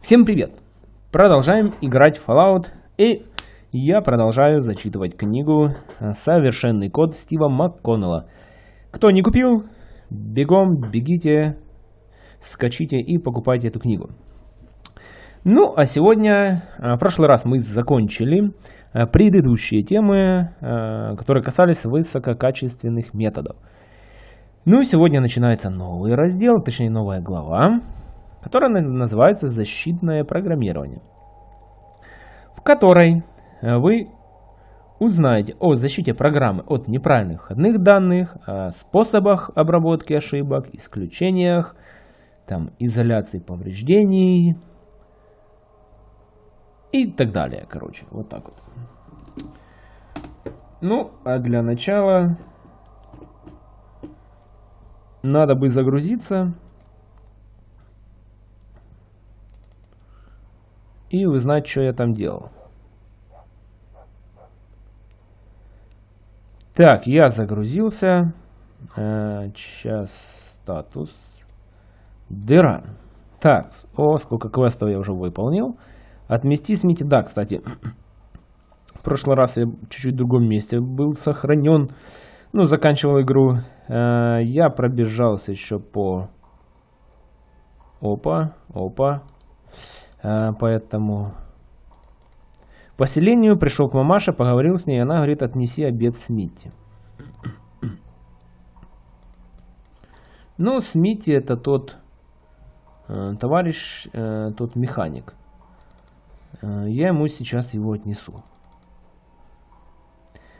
Всем привет! Продолжаем играть в Fallout и я продолжаю зачитывать книгу «Совершенный код» Стива МакКоннелла. Кто не купил, бегом, бегите, скачите и покупайте эту книгу. Ну, а сегодня, а, в прошлый раз мы закончили а, предыдущие темы, а, которые касались высококачественных методов. Ну и сегодня начинается новый раздел, точнее новая глава, которая называется «Защитное программирование», в которой вы узнаете о защите программы от неправильных входных данных, о способах обработки ошибок, исключениях, там, изоляции повреждений и так далее, короче, вот так вот. Ну, а для начала надо бы загрузиться и узнать, что я там делал. Так, я загрузился. Э, сейчас статус. Дыра. Так, о, сколько квестов я уже выполнил. Отмести смите. Да, кстати, в прошлый раз я чуть-чуть в другом месте был сохранен. Ну, заканчивал игру. Э, я пробежался еще по... Опа, опа. Поэтому поселению пришел к мамаше, поговорил с ней, она говорит, отнеси обед Смити. Ну, Смити это тот э, товарищ, э, тот механик. Э, я ему сейчас его отнесу.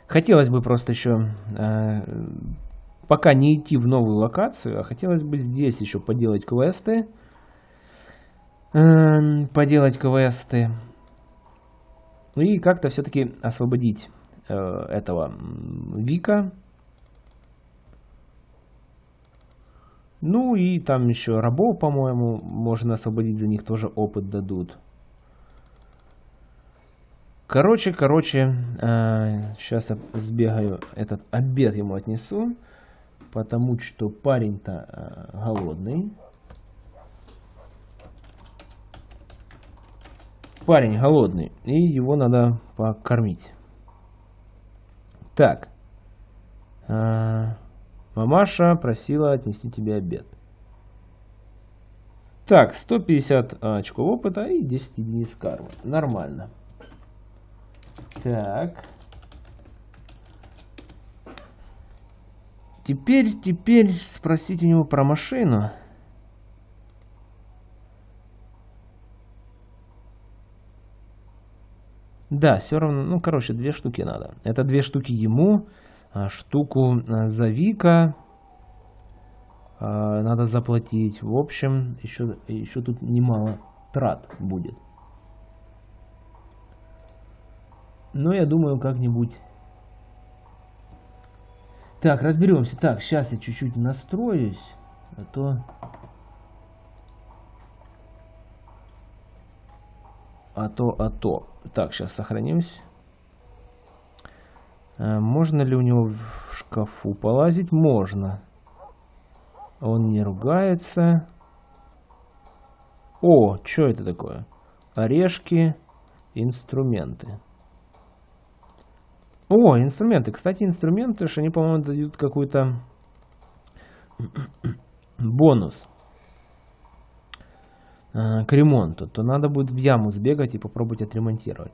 Хотелось бы просто еще, э, пока не идти в новую локацию, а хотелось бы здесь еще поделать квесты. Поделать квесты. Ну и как-то все-таки освободить э, этого Вика. Ну и там еще рабов, по-моему, можно освободить, за них тоже опыт дадут. Короче, короче, э, сейчас я сбегаю, этот обед ему отнесу, потому что парень-то э, голодный. Парень голодный, и его надо покормить. Так. А, мамаша просила отнести тебе обед. Так, 150 очков опыта и 10 дней с кармы. Нормально. Так. Теперь, теперь спросить у него про машину. Да, все равно, ну, короче, две штуки надо. Это две штуки ему, а штуку а, за Вика а, надо заплатить. В общем, еще, еще тут немало трат будет. Но я думаю, как-нибудь... Так, разберемся. Так, сейчас я чуть-чуть настроюсь, а то... а то, а то. Так, сейчас сохранимся. Э, можно ли у него в шкафу полазить? Можно. Он не ругается. О, что это такое? Орешки, инструменты. О, инструменты. Кстати, инструменты, что они, по-моему, дают какой-то бонус. Э, к ремонту, то надо будет в яму сбегать и попробовать отремонтировать.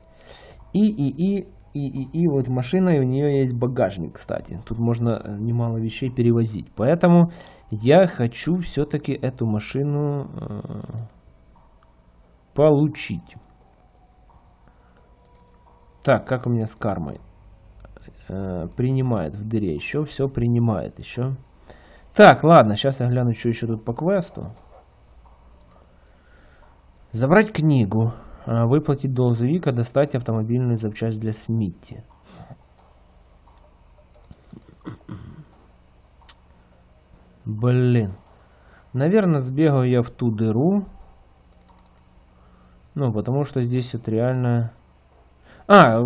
И, и, и, и, и, и вот машина, и у нее есть багажник, кстати. Тут можно э, немало вещей перевозить. Поэтому я хочу все-таки эту машину э, получить. Так, как у меня с кармой? Э, принимает в дыре. Еще все принимает. Еще. Так, ладно, сейчас я гляну, что еще тут по квесту. Забрать книгу. А, выплатить долг за Вика, достать автомобильную запчасть для Смитти. Блин. Наверное, сбегаю я в ту дыру. Ну, потому что здесь вот реально... А,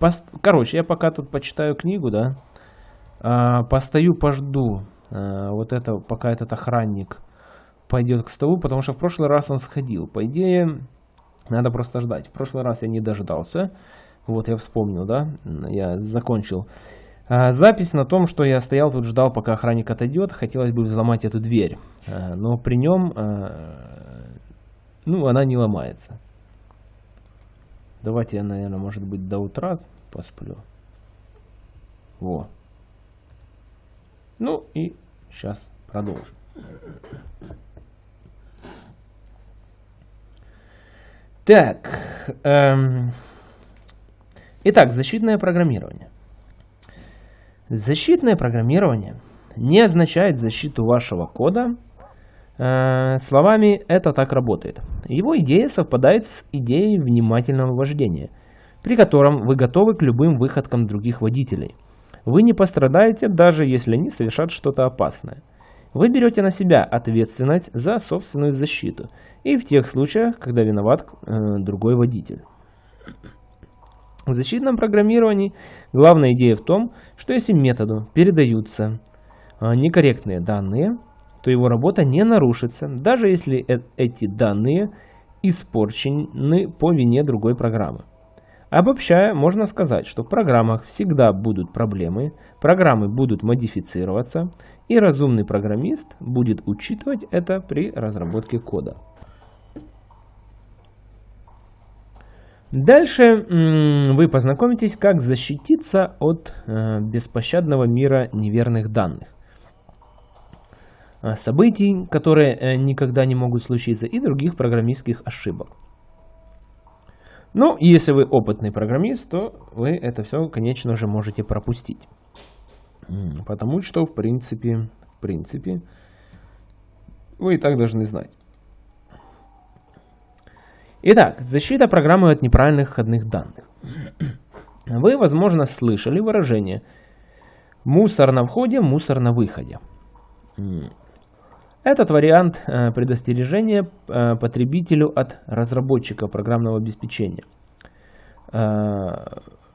пост... короче, я пока тут почитаю книгу, да. А, постою, пожду. А, вот это, пока этот охранник пойдет к столу, потому что в прошлый раз он сходил. По идее, надо просто ждать. В прошлый раз я не дождался. Вот я вспомнил, да, я закончил. А, запись на том, что я стоял тут, ждал, пока охранник отойдет. Хотелось бы взломать эту дверь. А, но при нем, а, ну, она не ломается. Давайте я, наверное, может быть, до утра посплю. Во. Ну и сейчас продолжим. Так. Эм, итак, защитное программирование. Защитное программирование не означает защиту вашего кода. Э, словами это так работает. Его идея совпадает с идеей внимательного вождения, при котором вы готовы к любым выходкам других водителей. Вы не пострадаете, даже если они совершат что-то опасное. Вы берете на себя ответственность за собственную защиту и в тех случаях, когда виноват э, другой водитель. В защитном программировании главная идея в том, что если методу передаются э, некорректные данные, то его работа не нарушится, даже если э эти данные испорчены по вине другой программы. Обобщая, можно сказать, что в программах всегда будут проблемы, программы будут модифицироваться, и разумный программист будет учитывать это при разработке кода. Дальше вы познакомитесь, как защититься от э, беспощадного мира неверных данных, э, событий, которые э, никогда не могут случиться, и других программистских ошибок. Ну, если вы опытный программист, то вы это все, конечно же, можете пропустить. Потому что, в принципе, в принципе, вы и так должны знать. Итак, защита программы от неправильных входных данных. Вы, возможно, слышали выражение «мусор на входе, мусор на выходе». Этот вариант э, предостережения э, потребителю от разработчика программного обеспечения, э,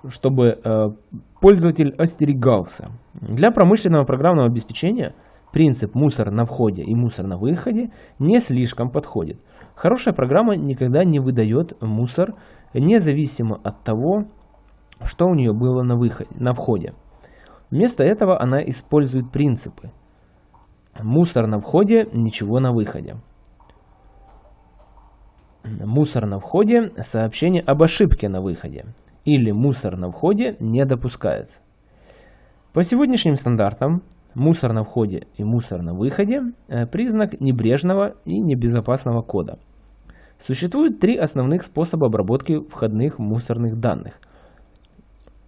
чтобы пользователь остерегался. Для промышленного программного обеспечения принцип мусор на входе и мусор на выходе не слишком подходит. Хорошая программа никогда не выдает мусор, независимо от того, что у нее было на, выходе, на входе. Вместо этого она использует принципы – Мусор на входе, ничего на выходе. Мусор на входе, сообщение об ошибке на выходе. Или мусор на входе не допускается. По сегодняшним стандартам мусор на входе и мусор на выходе э, признак небрежного и небезопасного кода. Существует три основных способа обработки входных мусорных данных,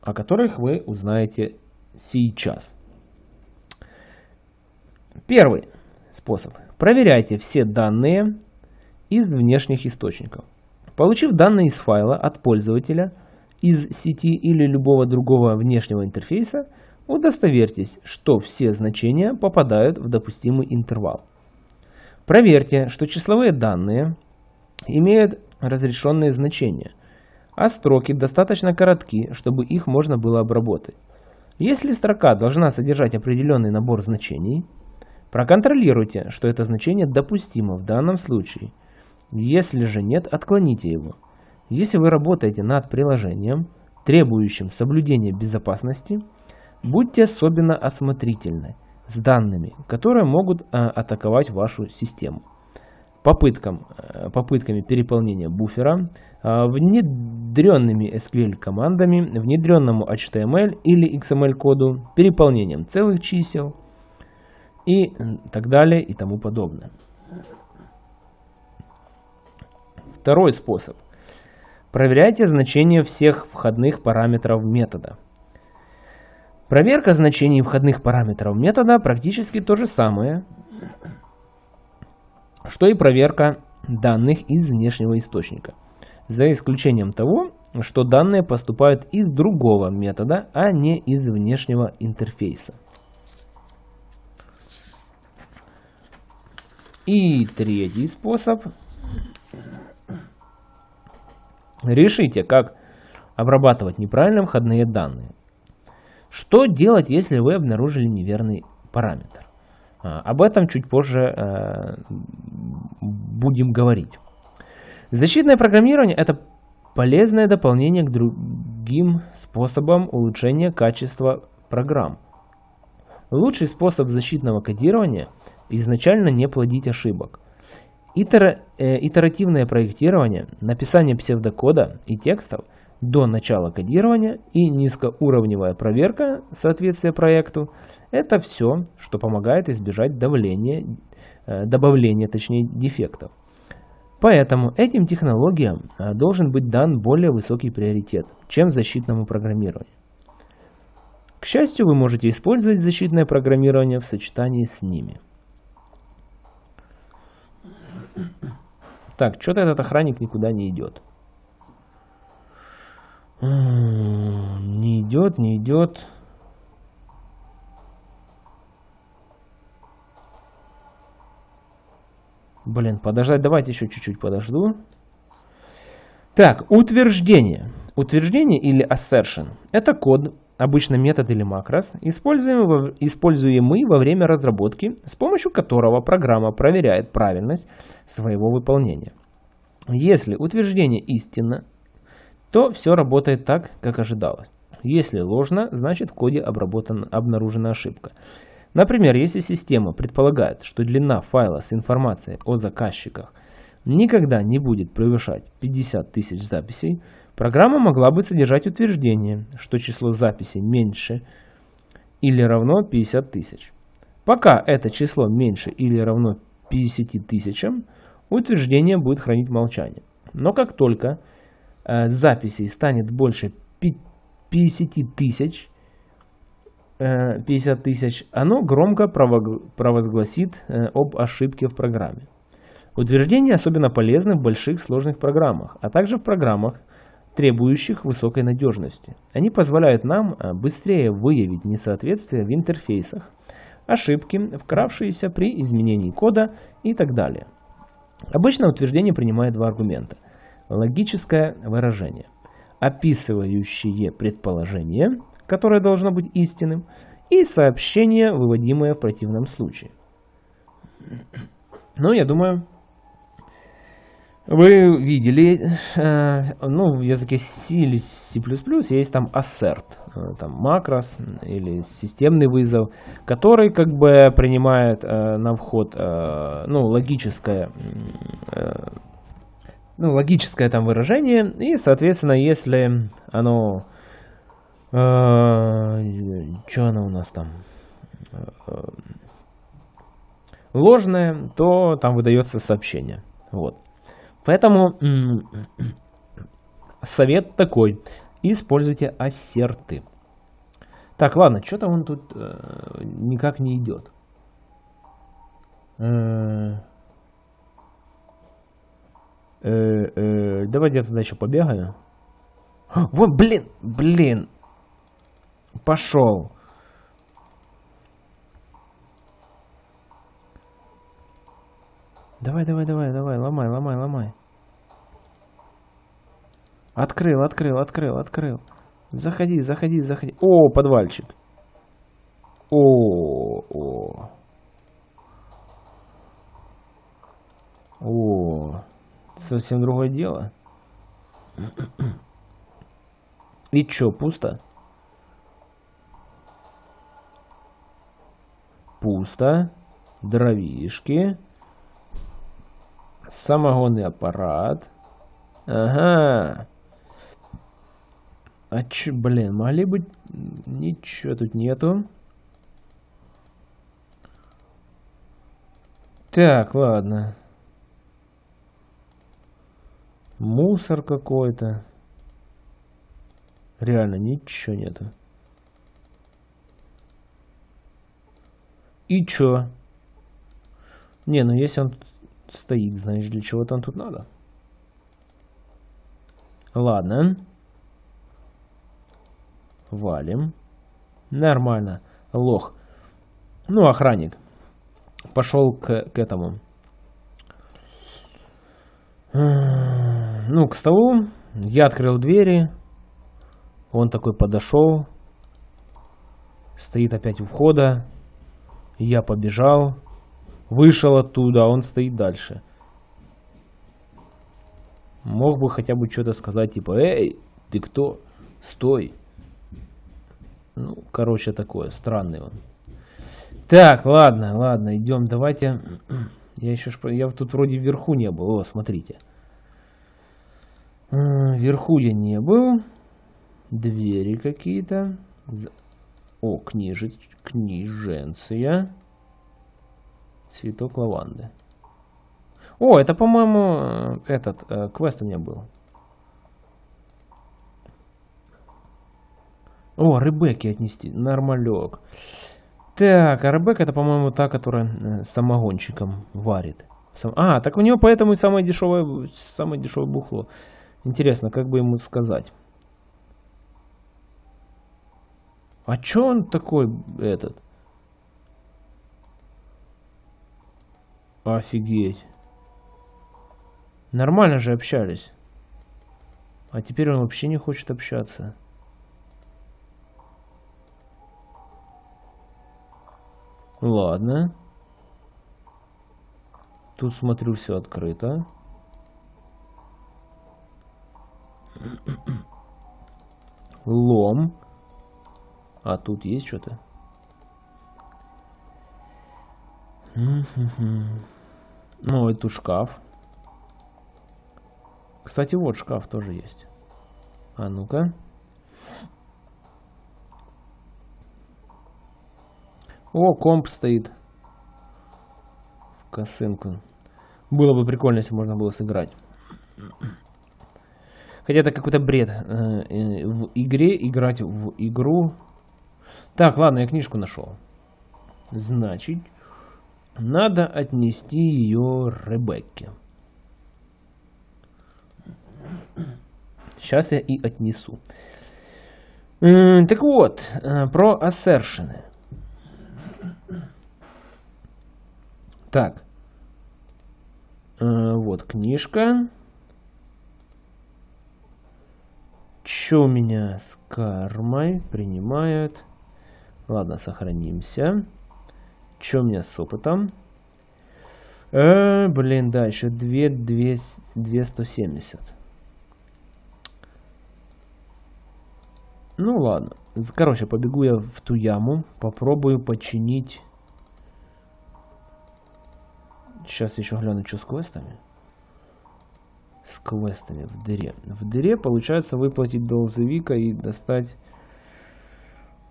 о которых вы узнаете сейчас. Первый способ. Проверяйте все данные из внешних источников. Получив данные из файла от пользователя, из сети или любого другого внешнего интерфейса, удостоверьтесь, что все значения попадают в допустимый интервал. Проверьте, что числовые данные имеют разрешенные значения, а строки достаточно коротки, чтобы их можно было обработать. Если строка должна содержать определенный набор значений, Проконтролируйте, что это значение допустимо в данном случае. Если же нет, отклоните его. Если вы работаете над приложением, требующим соблюдения безопасности, будьте особенно осмотрительны с данными, которые могут а, атаковать вашу систему. Попыткам, а, попытками переполнения буфера, а, внедренными SQL командами, внедренному HTML или XML коду, переполнением целых чисел, и так далее и тому подобное. Второй способ. Проверяйте значение всех входных параметров метода. Проверка значений входных параметров метода практически то же самое, что и проверка данных из внешнего источника, за исключением того, что данные поступают из другого метода, а не из внешнего интерфейса. И третий способ. Решите, как обрабатывать неправильно входные данные. Что делать, если вы обнаружили неверный параметр? А, об этом чуть позже э, будем говорить. Защитное программирование – это полезное дополнение к другим способам улучшения качества программ. Лучший способ защитного кодирования – изначально не плодить ошибок. Итер, э, итеративное проектирование, написание псевдокода и текстов до начала кодирования и низкоуровневая проверка соответствия проекту – это все, что помогает избежать давления, э, добавления точнее, дефектов. Поэтому этим технологиям э, должен быть дан более высокий приоритет, чем защитному программированию. К счастью, вы можете использовать защитное программирование в сочетании с ними. Так, что-то этот охранник никуда не идет. Не идет, не идет. Блин, подождать, давайте еще чуть-чуть подожду. Так, утверждение. Утверждение или assertion – это код, обычно метод или макрос, используемый, используемый во время разработки, с помощью которого программа проверяет правильность своего выполнения. Если утверждение истинно, то все работает так, как ожидалось. Если ложно, значит в коде обработана, обнаружена ошибка. Например, если система предполагает, что длина файла с информацией о заказчиках никогда не будет превышать 50 тысяч записей, программа могла бы содержать утверждение, что число записей меньше или равно 50 тысяч. Пока это число меньше или равно 50 тысячам, утверждение будет хранить молчание. Но как только э, записей станет больше 50 тысяч, 50 э, тысяч, оно громко провозгласит э, об ошибке в программе. Утверждения особенно полезны в больших сложных программах, а также в программах, требующих высокой надежности. Они позволяют нам э, быстрее выявить несоответствия в интерфейсах, ошибки, вкравшиеся при изменении кода и так далее. Обычно утверждение принимает два аргумента. Логическое выражение, описывающее предположение – которое должно быть истинным, и сообщение, выводимое в противном случае. Ну, я думаю, вы видели, э, ну, в языке C или C++ есть там assert, э, там макрос или системный вызов, который как бы принимает э, на вход, ну, логическое, ну, логическое там выражение, и, соответственно, если оно что она у нас там? Ложное, то там выдается сообщение. Вот. Поэтому совет такой. Используйте ассерты. Так, ладно, что-то он тут э, никак не идет. Э, э, э, давайте я тогда еще побегаю. Вот, блин, блин, Пошел. Давай, давай, давай, давай, ломай, ломай, ломай. Открыл, открыл, открыл, открыл. Заходи, заходи, заходи. О, подвальчик. О, о. О, совсем другое дело. И чё, пусто? пусто. Дровишки. Самогонный аппарат. Ага. А че, блин, могли быть... Ничего тут нету. Так, ладно. Мусор какой-то. Реально, ничего нету. И чё? Не, ну если он стоит, знаешь, для чего там тут надо. Ладно. Валим. Нормально. Лох. Ну, охранник. Пошел к, к этому. Ну, к столу. Я открыл двери. Он такой подошел. Стоит опять у входа Я побежал, вышел оттуда, а он стоит дальше. Мог бы хотя бы что-то сказать, типа, «Эй, ты кто? Стой!» Ну, короче, такое, странный он. Так, ладно, ладно, идем, давайте... Я еще я тут вроде вверху не был. О, смотрите. Вверху я не был. Двери какие-то. О, книжи, книженция. Цветок лаванды. О, это, по-моему, этот э, квест у меня был. О, Ребекки отнести. Нормалек. Так, а Ребекка это, по-моему, та, которая э, самогончиком варит. Сам... А, так у нее поэтому и самое дешевое, самое дешевое бухло. Интересно, как бы ему сказать. А чё он такой, этот? Офигеть. Нормально же общались. А теперь он вообще не хочет общаться. Ладно. Тут смотрю все открыто. Лом. А тут есть что-то? Ну, это шкаф. Кстати, вот шкаф тоже есть. А ну-ка. О, комп стоит. В косынку. Было бы прикольно, если можно было сыграть. Хотя это какой-то бред. Э, э, в игре играть в игру. Так, ладно, я книжку нашел. Значит, надо отнести ее Ребекке. Сейчас я и отнесу. Так вот, э, про ассершены. Так. Э, вот книжка. Что у меня с кармой? Принимают. Ладно, сохранимся. Что у меня с опытом? Э, блин, да, еще 2, 2, 270. Ну ладно. Короче, побегу я в ту яму. Попробую починить Сейчас еще гляну, что с квестами. С квестами в дыре. В дыре получается выплатить долзовика и достать...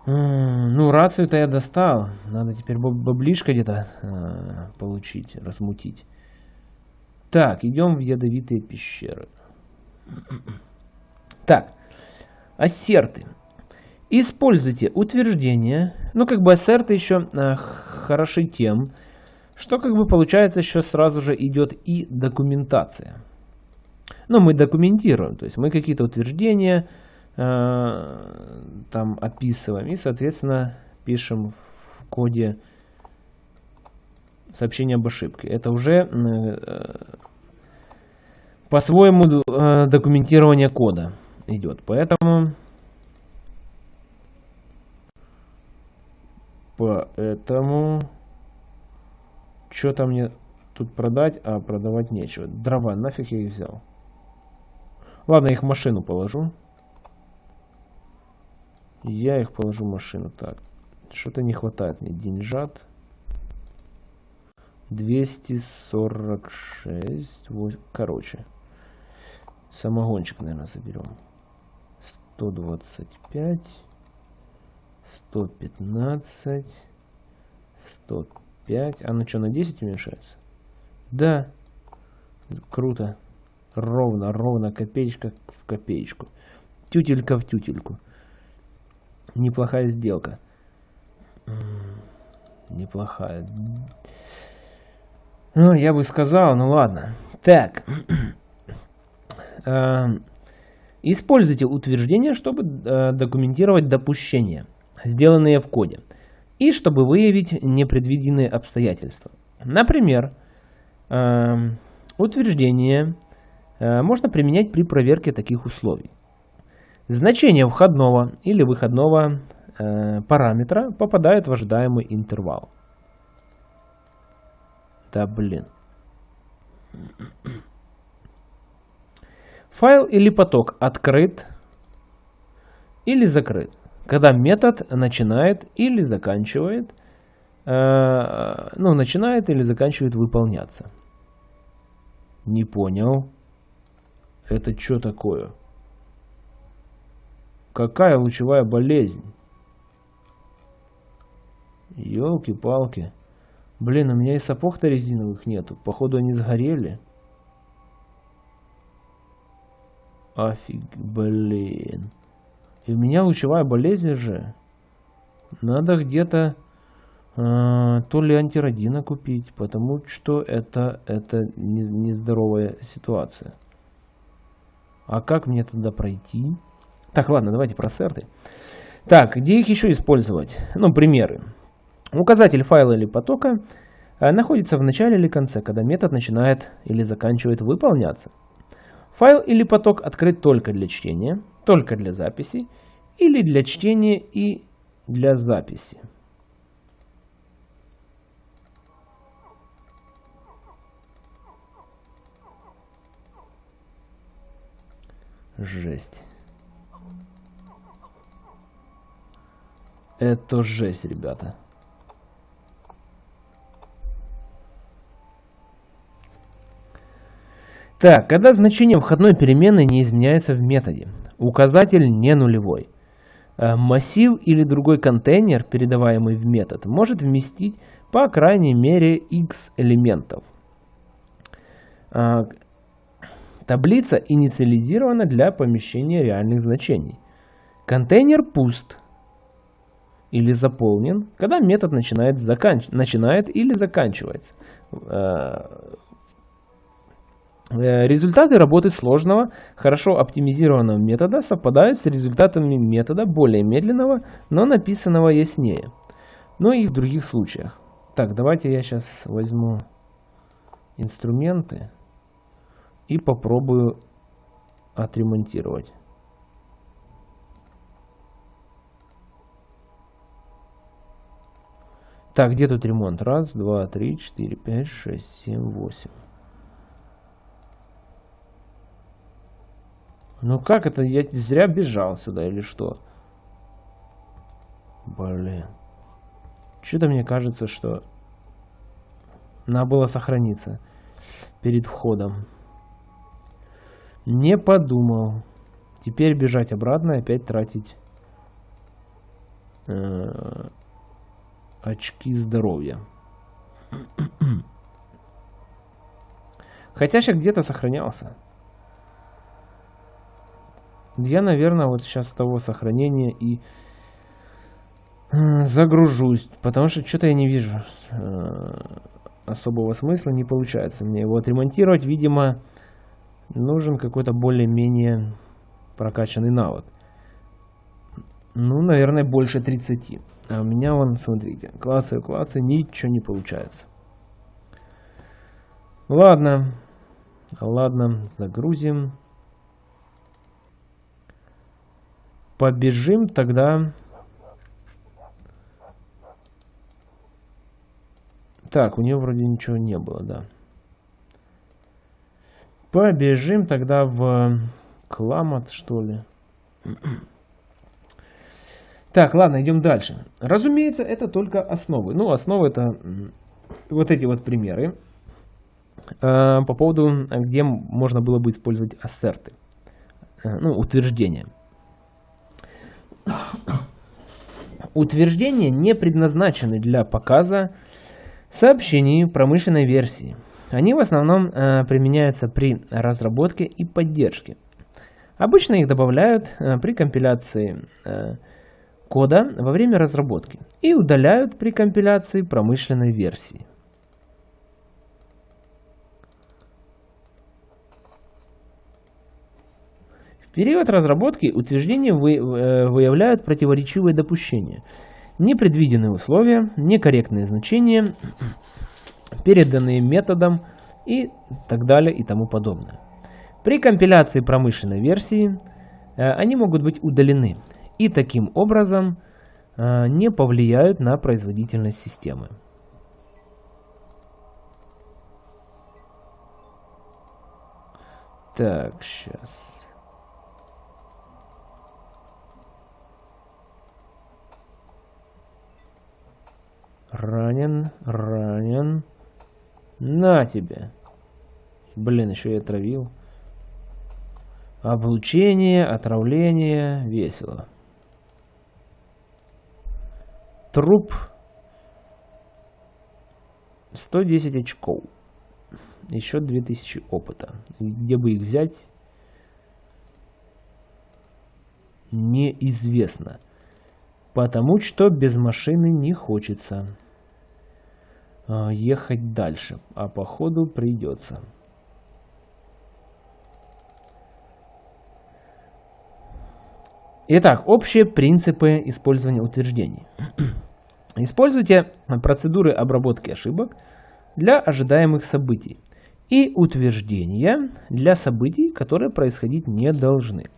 Ну, рацию-то я достал. Надо теперь баблишко где-то э, получить, размутить. Так, идем в ядовитые пещеры. Так, ассерты. Используйте утверждения. Ну, как бы ассерты еще э, хороши тем, что как бы получается еще сразу же идет и документация. Ну, мы документируем, то есть мы какие-то утверждения э, там описываем и, соответственно, пишем в коде сообщение об ошибке. Это уже э, по-своему э, документирование кода идет. Поэтому поэтому что-то мне тут продать, а продавать нечего. Дрова, нафиг я их взял. Ладно, их в машину положу. Я их положу в машину. Так, что-то не хватает мне деньжат. 246. 8, короче. Самогончик, наверное, заберем. 125. 115. 105. 5. А ну что, на 10 уменьшается? Да. Круто. Ровно, ровно, копеечка в копеечку. Тютелька в тютельку. Неплохая сделка. Неплохая. Ну, я бы сказал, ну ладно. Так. Эм, используйте утверждение, чтобы э, документировать допущения, сделанные в коде и чтобы выявить непредвиденные обстоятельства. Например, э, утверждение э, можно применять при проверке таких условий. Значение входного или выходного э, параметра попадает в ожидаемый интервал. Да блин. Файл или поток открыт или закрыт. Когда метод начинает или заканчивает, э, ну, начинает или заканчивает выполняться. Не понял. Это что такое? Какая лучевая болезнь? Ёлки-палки. Блин, у меня и сапог-то резиновых нету. Походу они сгорели. Офиг, блин. И у меня лучевая болезнь же. Надо где-то э, то ли антиродина купить, потому что это, это нездоровая не ситуация. А как мне тогда пройти? Так, ладно, давайте про серты. Так, где их еще использовать? Ну, примеры. Указатель файла или потока э, находится в начале или конце, когда метод начинает или заканчивает выполняться. Файл или поток открыт только для чтения, только для записи, или для чтения и для записи. Жесть. Это жесть, ребята. Так, когда значение входной переменной не изменяется в методе, указатель не нулевой. Э, массив или другой контейнер, передаваемый в метод, может вместить по крайней мере x элементов. Э, таблица инициализирована для помещения реальных значений. Контейнер пуст или заполнен, когда метод начинает, заканч... начинает или заканчивается. Э, Э, результаты работы сложного, хорошо оптимизированного метода совпадают с результатами метода более медленного, но написанного яснее. Ну и в других случаях. Так, давайте я сейчас возьму инструменты и попробую отремонтировать. Так, где тут ремонт? Раз, два, три, четыре, пять, шесть, семь, восемь. Ну как это? Я зря бежал сюда или что? Блин. Что-то мне кажется, что надо было сохраниться перед входом. Не подумал. Теперь бежать обратно и опять тратить э, очки здоровья. Хотя сейчас где-то сохранялся. Я, наверное, вот сейчас с того сохранения и загружусь, потому что что-то я не вижу э, особого смысла, не получается мне его отремонтировать. Видимо, нужен какой-то более-менее прокачанный навык. Ну, наверное, больше 30. А у меня вон, смотрите, классы, классы, ничего не получается. Ладно, ладно, загрузим. побежим тогда... Так, у нее вроде ничего не было, да. Побежим тогда в Кламат, что ли. Так, ладно, идем дальше. Разумеется, это только основы. Ну, основы это вот эти вот примеры. Э, по поводу, где можно было бы использовать ассерты. Э, ну, утверждения. Утверждения не предназначены для показа сообщений промышленной версии. Они в основном э, применяются при разработке и поддержке. Обычно их добавляют при компиляции кода во время разработки и удаляют при компиляции промышленной версии. период разработки утверждения э, выявляют противоречивые допущения, непредвиденные условия, некорректные значения, переданные методом и так далее и тому подобное. При компиляции промышленной версии э, они могут быть удалены и таким образом э, не повлияют на производительность системы. Так, сейчас. Ранен, ранен. На тебе. Блин, еще я травил. Облучение, отравление, весело. Труп. 110 очков. Еще 2000 опыта. Где бы их взять? Неизвестно. Потому что без машины не хочется э, ехать дальше. А походу придется. Итак, общие принципы использования утверждений. Используйте процедуры обработки ошибок для ожидаемых событий и утверждения для событий, которые происходить не должны.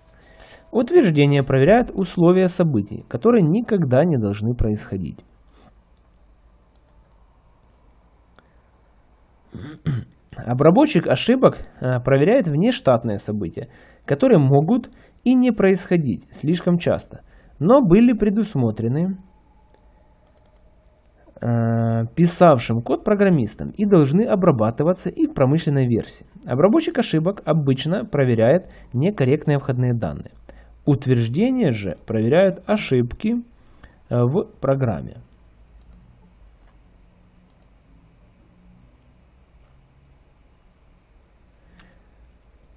Утверждения проверяют условия событий, которые никогда не должны происходить. Обработчик ошибок э, проверяет внештатные события, которые могут и не происходить слишком часто, но были предусмотрены писавшим код программистом и должны обрабатываться и в промышленной версии. Обработчик ошибок обычно проверяет некорректные входные данные. Утверждения же проверяют ошибки э, в программе.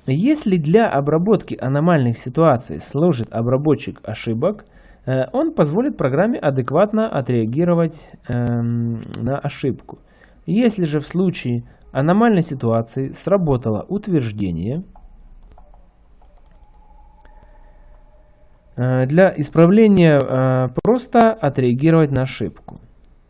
Если для обработки аномальных ситуаций служит обработчик ошибок, э, он позволит программе адекватно отреагировать эм, на ошибку. Если же в случае аномальной ситуации сработало утверждение, э, для исправления э, просто отреагировать на ошибку.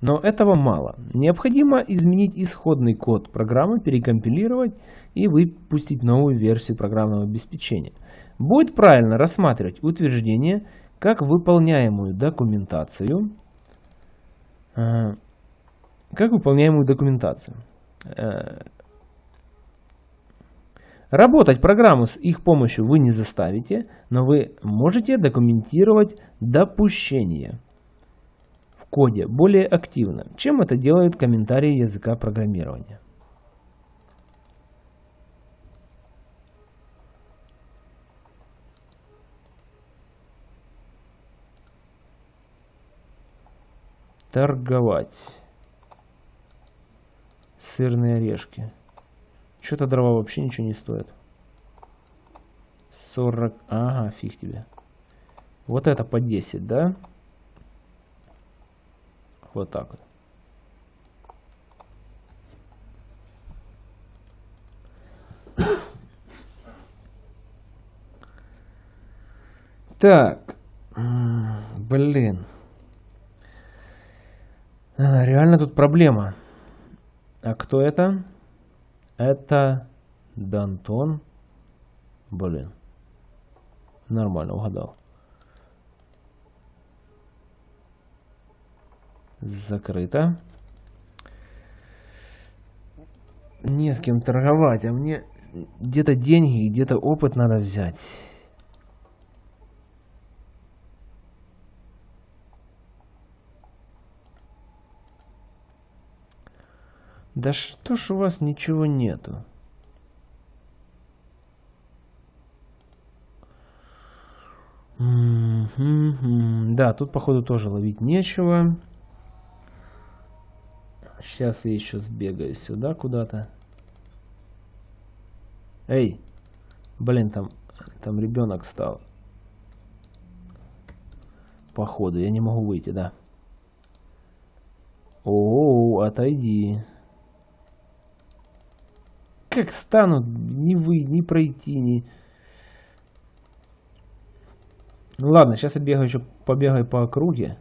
Но этого мало. Необходимо изменить исходный код программы, перекомпилировать и выпустить новую версию программного обеспечения. Будет правильно рассматривать утверждение как выполняемую документацию, э, как выполняемую документацию. Э, работать программу с их помощью вы не заставите, но вы можете документировать допущение в коде более активно, чем это делают комментарии языка программирования. Торговать. Сырные орешки. Что-то дрова вообще ничего не стоит. 40... Ага, фиг тебе. Вот это по 10, да? Вот так вот. Так. Блин. А, реально тут проблема. А кто это? Это Дантон. Блин. Нормально угадал. Закрыто. Не с кем торговать, а мне где-то деньги, где-то опыт надо взять. Да что ж у вас ничего нету? Да, тут походу тоже ловить нечего. Сейчас я еще сбегаю сюда куда-то. Эй! Блин, там, там ребенок стал. Походу, я не могу выйти, да. О, -о, -о отойди как станут ни вы, ни пройти, ни... Ну ладно, сейчас я бегаю еще, побегаю по округе.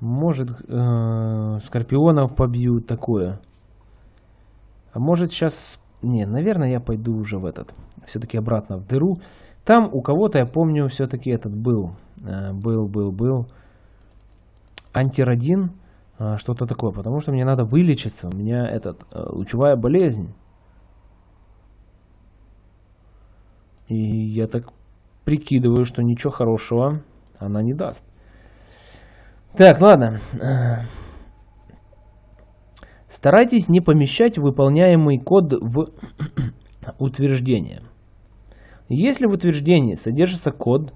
Может, э, скорпионов побью, такое. А может сейчас... Не, наверное, я пойду уже в этот. Все-таки обратно в дыру. Там у кого-то, я помню, все-таки этот был. Э, был, был, был. Антирадин. А, что-то такое, потому что мне надо вылечиться, у меня этот, э, лучевая болезнь. И я так прикидываю, что ничего хорошего она не даст. Так, ладно. Старайтесь не помещать выполняемый код в утверждение. Если в утверждении содержится код,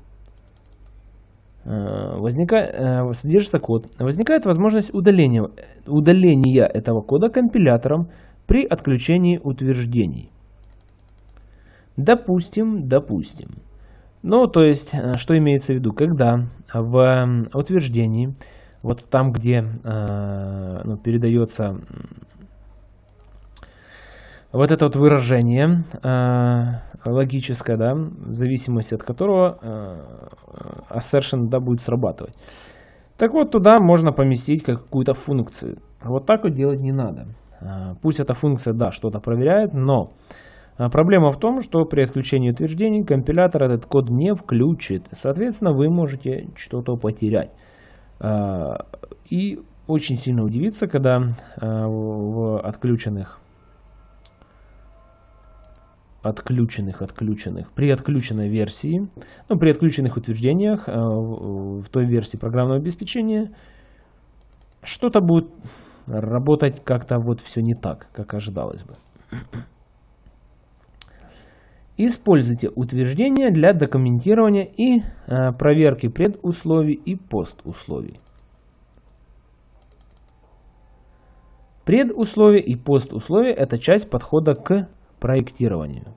э, возникает, э, содержится код, возникает возможность удаления, удаления этого кода компилятором при отключении утверждений. Допустим, допустим. Ну, то есть, э, что имеется в виду? Когда в утверждении, вот там, где ну, передается вот это вот выражение логическое, да, в зависимости от которого э, assertion да, будет срабатывать. Так вот, туда можно поместить какую-то функцию. Вот так вот делать не надо. Э, пусть эта функция, да, что-то проверяет, но э, проблема в том, что при отключении утверждений компилятор этот код не включит. Соответственно, вы можете что-то потерять. Э, и очень сильно удивиться, когда в отключенных отключенных, отключенных, при отключенной версии, ну, при отключенных утверждениях э, в, в той версии программного обеспечения, что-то будет работать как-то вот все не так, как ожидалось бы. Используйте утверждения для документирования и э, проверки предусловий и постусловий. Предусловия и постусловия – это часть подхода к проектированию.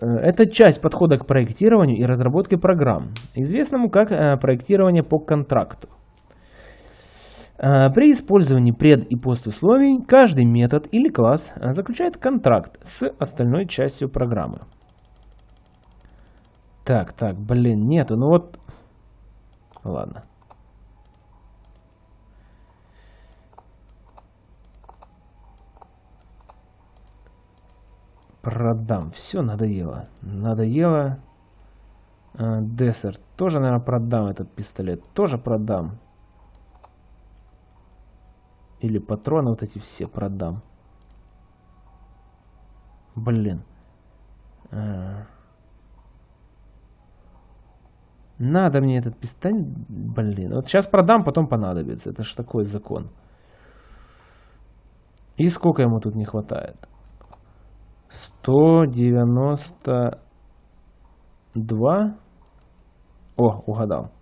Это часть подхода к проектированию и разработке программ, известному как э, проектирование по контракту. Э, при использовании пред- и постусловий каждый метод или класс э, заключает контракт с остальной частью программы. Так, так, блин, нету. Ну вот... Ладно. Продам. Все надоело. Надоело. А, Дессер. Тоже, наверное, продам этот пистолет. Тоже продам. Или патроны вот эти все продам. Блин. А. Надо мне этот пистолет. Блин. Вот сейчас продам, потом понадобится. Это же такой закон. И сколько ему тут не хватает? 192. О, угадал.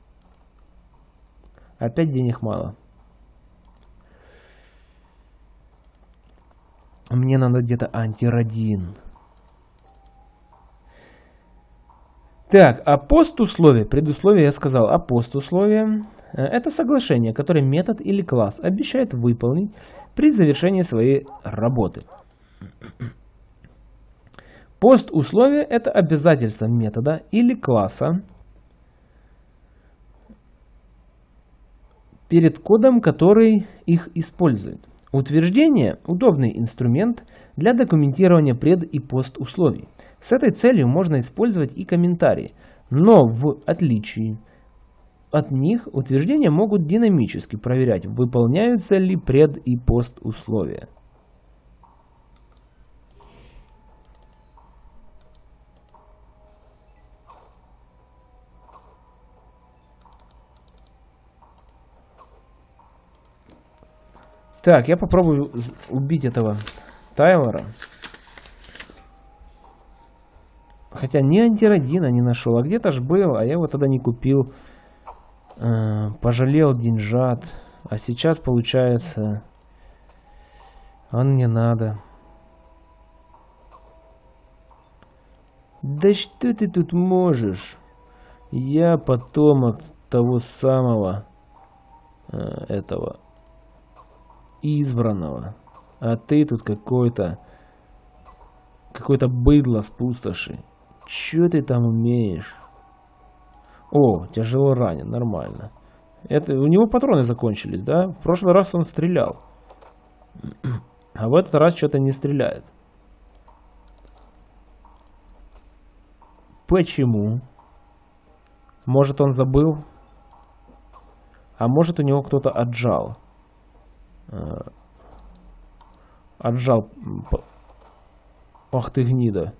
Опять денег мало. Мне надо где-то антирадин. Так, а постусловие, предусловие я сказал, а постусловие э, это соглашение, которое метод или класс обещает выполнить при завершении своей работы. Постусловие это обязательство метода или класса перед кодом, который их использует. Утверждение – удобный инструмент для документирования пред- и постусловий. С этой целью можно использовать и комментарии, но в отличие от них утверждения могут динамически проверять, выполняются ли пред- и пост условия. Так, я попробую убить этого Тайлора. Хотя ни антирадина не нашел, а где-то ж был, а я его тогда не купил. Э, пожалел деньжат. А сейчас получается... Он мне надо. Да что ты тут можешь? Я потомок того самого э, этого избранного. А ты тут какой-то какой-то быдло с пустоши. Че ты там умеешь? О, тяжело ранен, нормально. Это, у него патроны закончились, да? В прошлый раз он стрелял. А в этот раз что-то не стреляет. Почему? Может он забыл? А может у него кто-то отжал. Э, отжал. Ах ты гнида.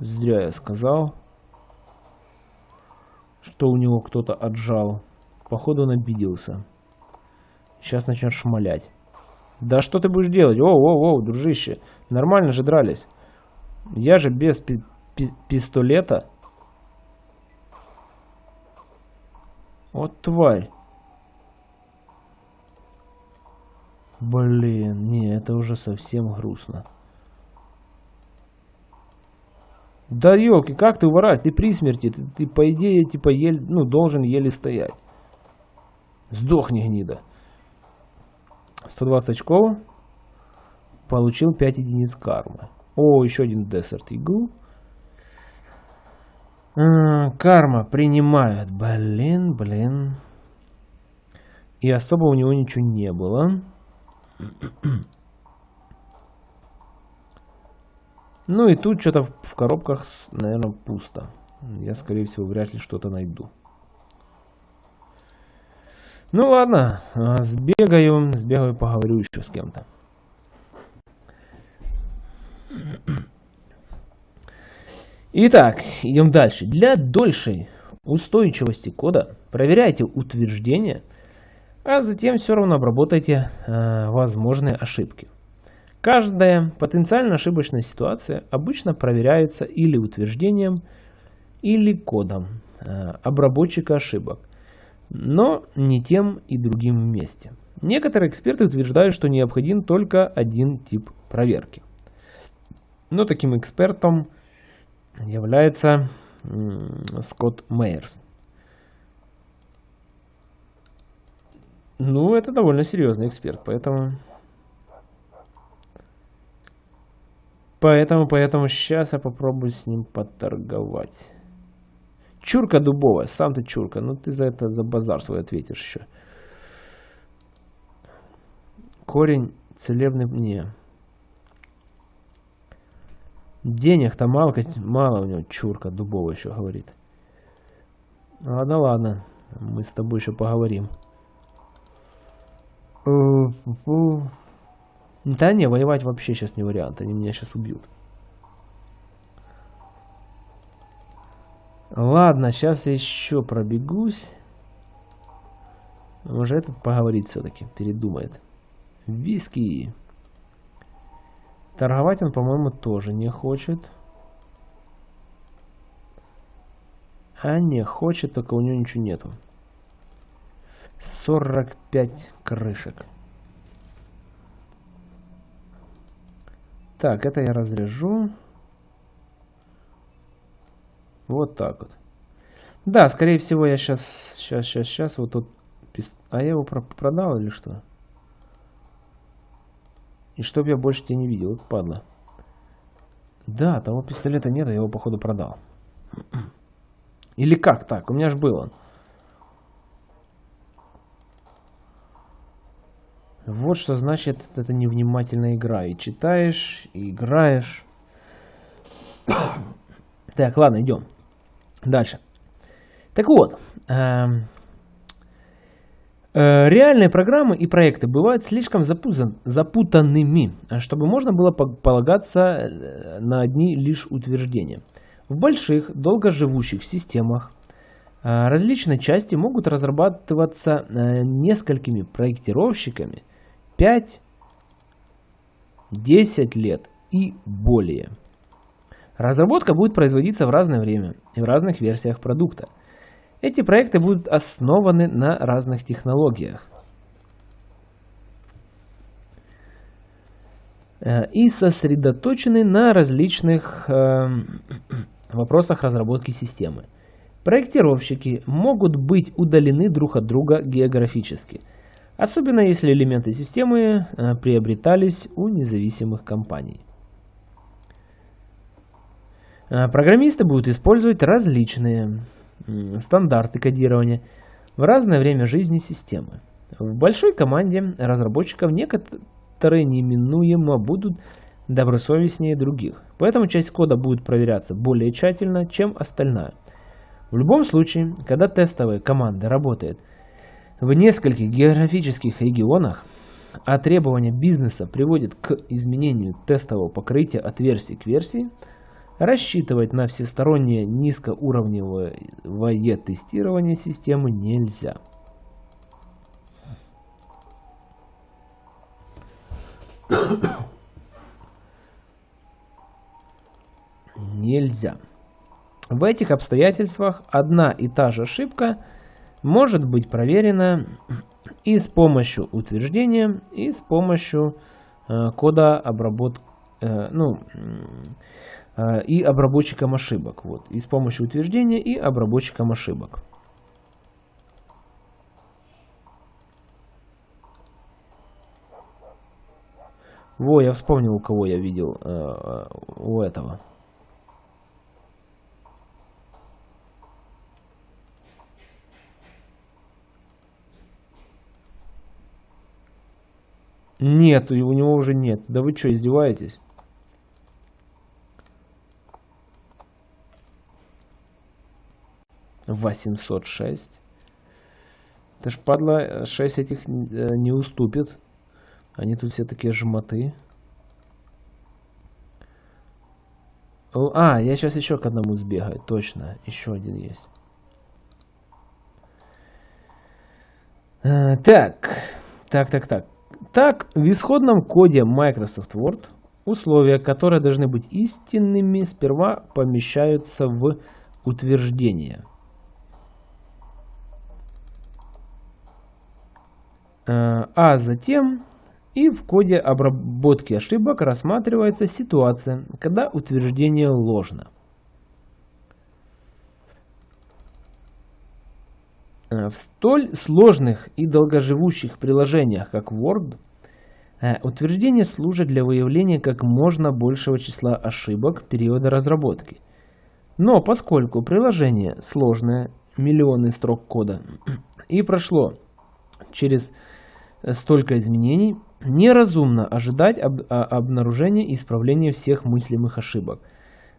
Зря я сказал, что у него кто-то отжал. Походу он обиделся. Сейчас начнет шмалять. Да что ты будешь делать? О, о, о, дружище. Нормально же дрались. Я же без пи пи пистолета. Вот тварь. Блин, не, это уже совсем грустно. Да елки, как ты уворать? Ты при смерти, ты, ты по идее, типа, еле, ну, должен еле стоять. Сдохни, гнида. 120 очков. Получил 5 единиц кармы. О, еще один Eagle. А, карма принимают. Блин, блин. И особо у него ничего не было. Ну и тут что-то в коробках, наверное, пусто. Я, скорее всего, вряд ли что-то найду. Ну ладно, а, сбегаю, сбегаю, поговорю еще с кем-то. Итак, идем дальше. Для дольшей устойчивости кода проверяйте утверждения, а затем все равно обработайте э, возможные ошибки. Каждая потенциально ошибочная ситуация обычно проверяется или утверждением, или кодом э, обработчика ошибок но не тем и другим вместе. Некоторые эксперты утверждают, что необходим только один тип проверки. Но таким экспертом является Скотт Мейерс. Ну, это довольно серьезный эксперт, поэтому... Поэтому, поэтому сейчас я попробую с ним поторговать. Чурка дубовая, сам ты чурка. Ну ты за это, за базар свой ответишь еще. Корень целебный... Не. Денег-то мало, мало у него чурка дубовая еще говорит. Ладно, ладно. Мы с тобой еще поговорим. Да не, воевать вообще сейчас не вариант. Они меня сейчас убьют. Ладно, сейчас еще пробегусь. Может этот поговорить все-таки, передумает. Виски. Торговать он, по-моему, тоже не хочет. А не хочет, только у него ничего нету. 45 крышек. Так, это я разряжу. Вот так вот. Да, скорее всего, я сейчас, сейчас, сейчас, сейчас, вот тут... А я его продал или что? И чтоб я больше тебя не видел, вот падла. Да, того пистолета нет, я его походу продал. Или как так? У меня же был он. Вот что значит это невнимательная игра. И читаешь, и играешь. Так, ладно, идем. Дальше. Так вот, эм, э, реальные программы и проекты бывают слишком запутан, запутанными, чтобы можно было полагаться э, на одни лишь утверждения. В больших, долгоживущих системах э, различные части могут разрабатываться э, несколькими проектировщиками 5-10 лет и более. Разработка будет производиться в разное время и в разных версиях продукта. Эти проекты будут основаны на разных технологиях. Э, и сосредоточены на различных э, вопросах разработки системы. Проектировщики могут быть удалены друг от друга географически, особенно если элементы системы э, приобретались у независимых компаний. Э, программисты будут использовать различные стандарты кодирования в разное время жизни системы. В большой команде разработчиков некоторые неминуемо будут добросовестнее других, поэтому часть кода будет проверяться более тщательно, чем остальная. В любом случае, когда тестовая команда работает в нескольких географических регионах, а требования бизнеса приводят к изменению тестового покрытия от версии к версии, рассчитывать на всестороннее низкоуровневое тестирование системы нельзя. Нельзя. В этих обстоятельствах одна и та же ошибка может быть проверена и с помощью утверждения, и с помощью э, кода обработки, э, ну, э, и обработчиком ошибок. Вот, и с помощью утверждения и обработчиком ошибок. Во, я вспомнил, у кого я видел э, э у этого. Нет, у него уже нет. Да вы что, издеваетесь? Восемьсот шесть. Это ж падла 6 этих э, не уступит. Они тут все такие жмоты. А, я сейчас еще к одному сбегаю. Точно, еще один есть. А, так, так, так, так. Так, в исходном коде Microsoft Word условия, которые должны быть истинными, сперва помещаются в утверждение. А, а затем и в коде обработки ошибок рассматривается ситуация, когда утверждение ложно. В столь сложных и долгоживущих приложениях, как Word, э, утверждение служит для выявления как можно большего числа ошибок периода разработки. Но поскольку приложение сложное, миллионы строк кода, и прошло через столько изменений, неразумно ожидать об, обнаружения и исправления всех мыслимых ошибок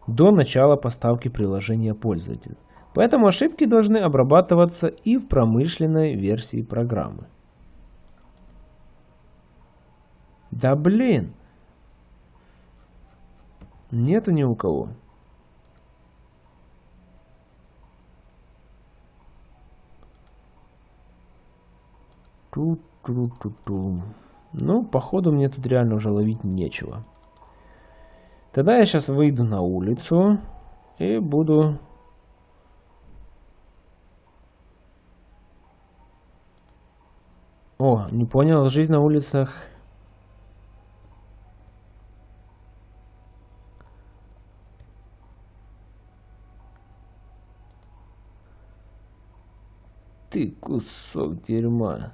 до начала поставки приложения пользователю. Поэтому ошибки должны обрабатываться и в промышленной версии программы. Да блин! Нету ни у кого. Ту-ту-ту-ту. Ну, походу мне тут реально уже ловить нечего. Тогда я сейчас выйду на улицу и буду О, не понял, жизнь на улицах. Ты кусок дерьма.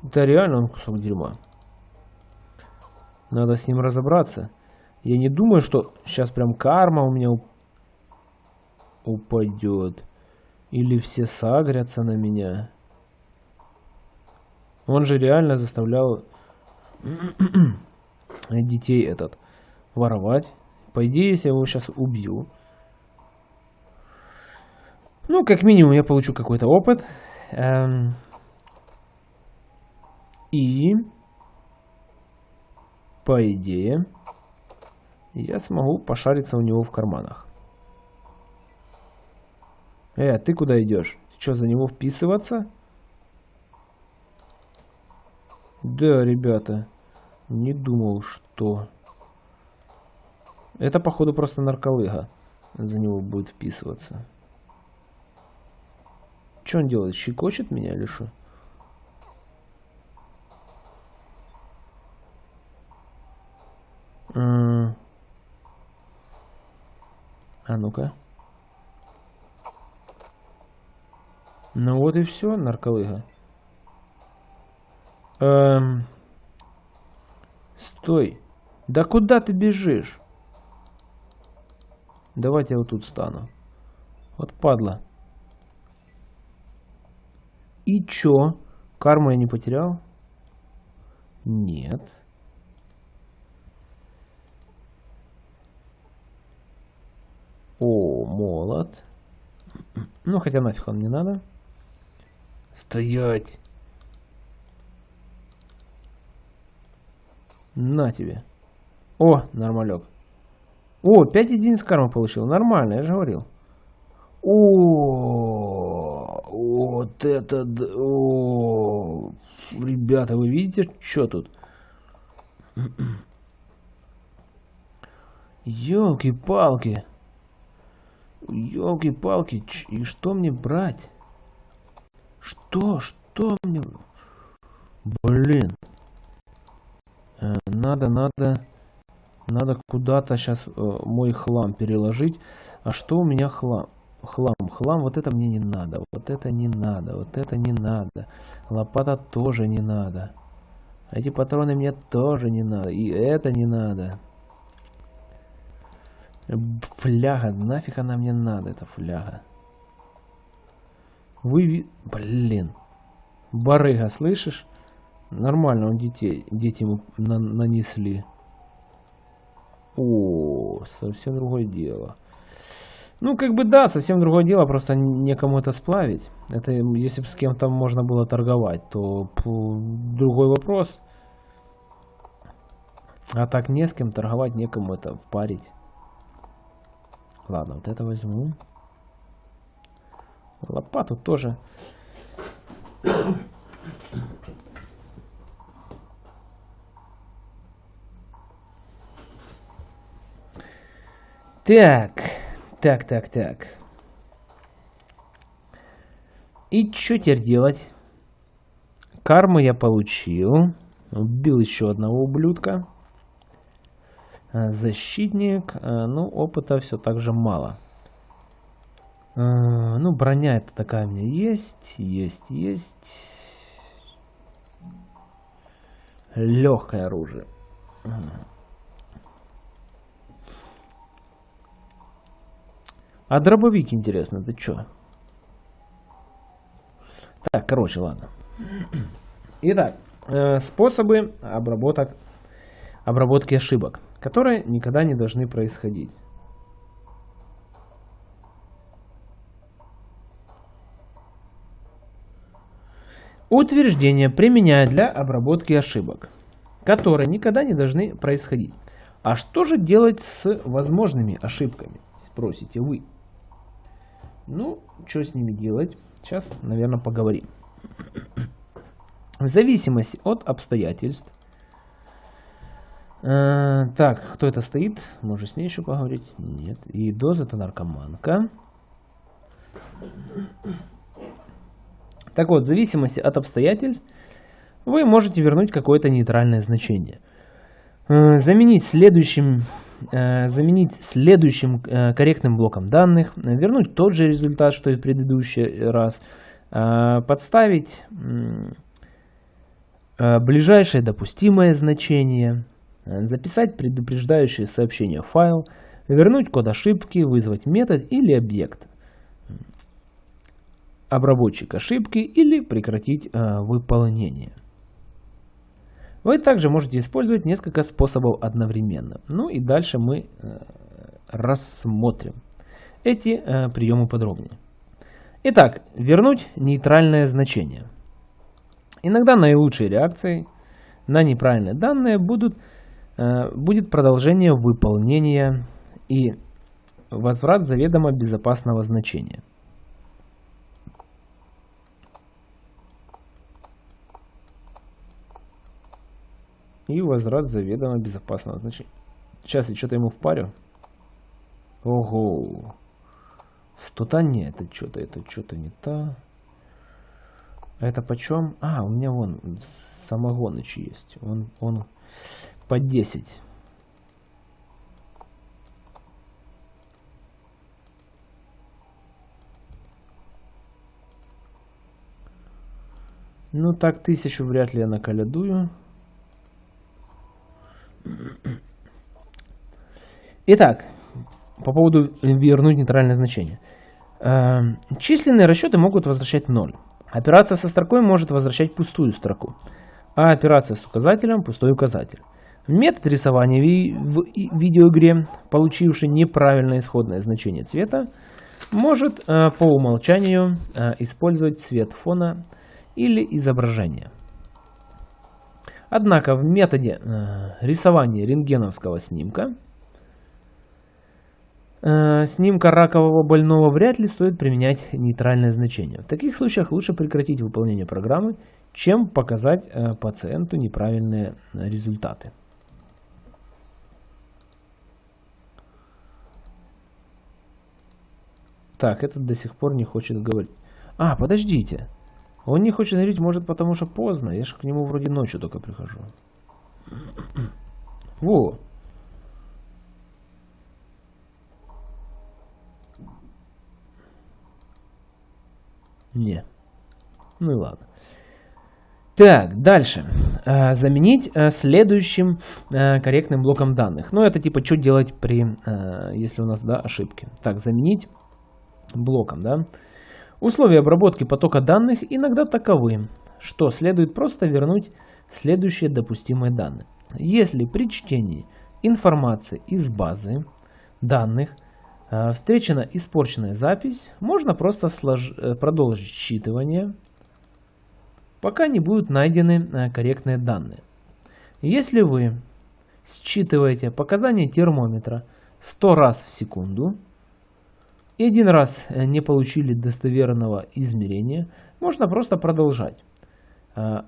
Да реально он кусок дерьма. Надо с ним разобраться. Я не думаю, что сейчас прям карма у меня упадет. Или все сагрятся на меня. Он же реально заставлял детей этот воровать. По идее, если я его сейчас убью, ну, как минимум, я получу какой-то опыт. Эм, и, по идее, я смогу пошариться у него в карманах. Э, ты куда идешь? Что, за него вписываться? Да, ребята, не думал, что... Это, походу, просто нарколыга за него будет вписываться. Что он делает? Щекочет меня или что? А ну-ка. Ну вот и все, нарколыга. Эм... Стой. Да куда ты бежишь? Давайте я вот тут стану. Вот падла. И чё? Карму я не потерял? Нет. Молот. Ну, хотя нафиг он не надо. Стоять! На тебе. О, нормалек. О, 5 единиц кармы получил. Нормально, я же говорил. О, вот это... О, ребята, вы видите, что тут? Елки-палки. Елки-палки. И что мне брать? Что? Что мне... Блин. Э, надо, надо... Надо куда-то сейчас э, мой хлам переложить. А что у меня хлам? Хлам. Хлам, вот это мне не надо. Вот это не надо. Вот это не надо. Лопата тоже не надо. Эти патроны мне тоже не надо. И это не надо. Фляга, нафиг она мне надо, эта фляга. Вы... Блин. Барыга, слышишь? Нормально он детей, дети ему на нанесли. О, совсем другое дело. Ну, как бы да, совсем другое дело, просто некому это сплавить. Это если бы с кем-то можно было торговать, то другой вопрос. А так не с кем торговать, некому это впарить. Ладно, вот это возьму. Лопату тоже. Так, так, так, так. И что теперь делать? Карму я получил. Убил еще одного ублюдка. Э, защитник. Э, ну, опыта все так же мало. Э, ну, броня это такая у меня есть. Есть, есть. Легкое оружие. А дробовик, интересно, это что? Так, короче, ладно. Итак, способы обработок, обработки ошибок которые никогда не должны происходить. Утверждения применяют для обработки ошибок, которые никогда не должны происходить. А что же делать с возможными ошибками, спросите вы. Ну, что с ними делать? Сейчас, наверное, поговорим. В зависимости от обстоятельств, Э, так, кто это стоит? Может с ней еще поговорить? Нет. И доза это наркоманка. Так вот, в зависимости от обстоятельств, вы можете вернуть какое-то нейтральное значение. Э, заменить следующим, э, заменить следующим корректным блоком данных, вернуть тот же результат, что и в предыдущий раз, подставить ближайшее допустимое значение, записать предупреждающее сообщение в файл, вернуть код ошибки, вызвать метод или объект, обработчик ошибки или прекратить э, выполнение. Вы также можете использовать несколько способов одновременно. Ну и дальше мы э, рассмотрим эти э, приемы подробнее. Итак, вернуть нейтральное значение. Иногда наилучшей реакцией на неправильные данные будут Э, будет продолжение выполнения и возврат заведомо безопасного значения. И возврат заведомо безопасного значения. Сейчас я что-то ему впарю. Ого. Что-то не, это что-то, это что-то не то. Это почем? А, у меня вон самогоныч есть. Он, он по 10. Ну так тысячу вряд ли я наколядую. Итак, по поводу вернуть нейтральное значение. Э, численные расчеты могут возвращать 0. Операция со строкой может возвращать пустую строку, а операция с указателем – пустой указатель. Метод рисования в видеоигре, получивший неправильное исходное значение цвета, может э, по умолчанию э, использовать цвет фона или изображения. Однако в методе э, рисования рентгеновского снимка снимка ракового больного вряд ли стоит применять нейтральное значение. В таких случаях лучше прекратить выполнение программы, чем показать пациенту неправильные результаты. Так, этот до сих пор не хочет говорить. А, подождите. Он не хочет говорить, может, потому что поздно. Я же к нему вроде ночью только прихожу. Во. Не. Ну и ладно. Так, дальше. А, заменить а, следующим а, корректным блоком данных. Ну, это типа, что делать при, если у нас, да, ошибки. Так, заменить блоком. Да? Условия обработки потока данных иногда таковы, что следует просто вернуть следующие допустимые данные. Если при чтении информации из базы данных э, встречена испорченная запись, можно просто слож... Э, продолжить считывание, пока не будут найдены э, корректные данные. Если вы считываете показания термометра 100 раз в секунду, и один раз э, не получили достоверного измерения, можно просто продолжать. А,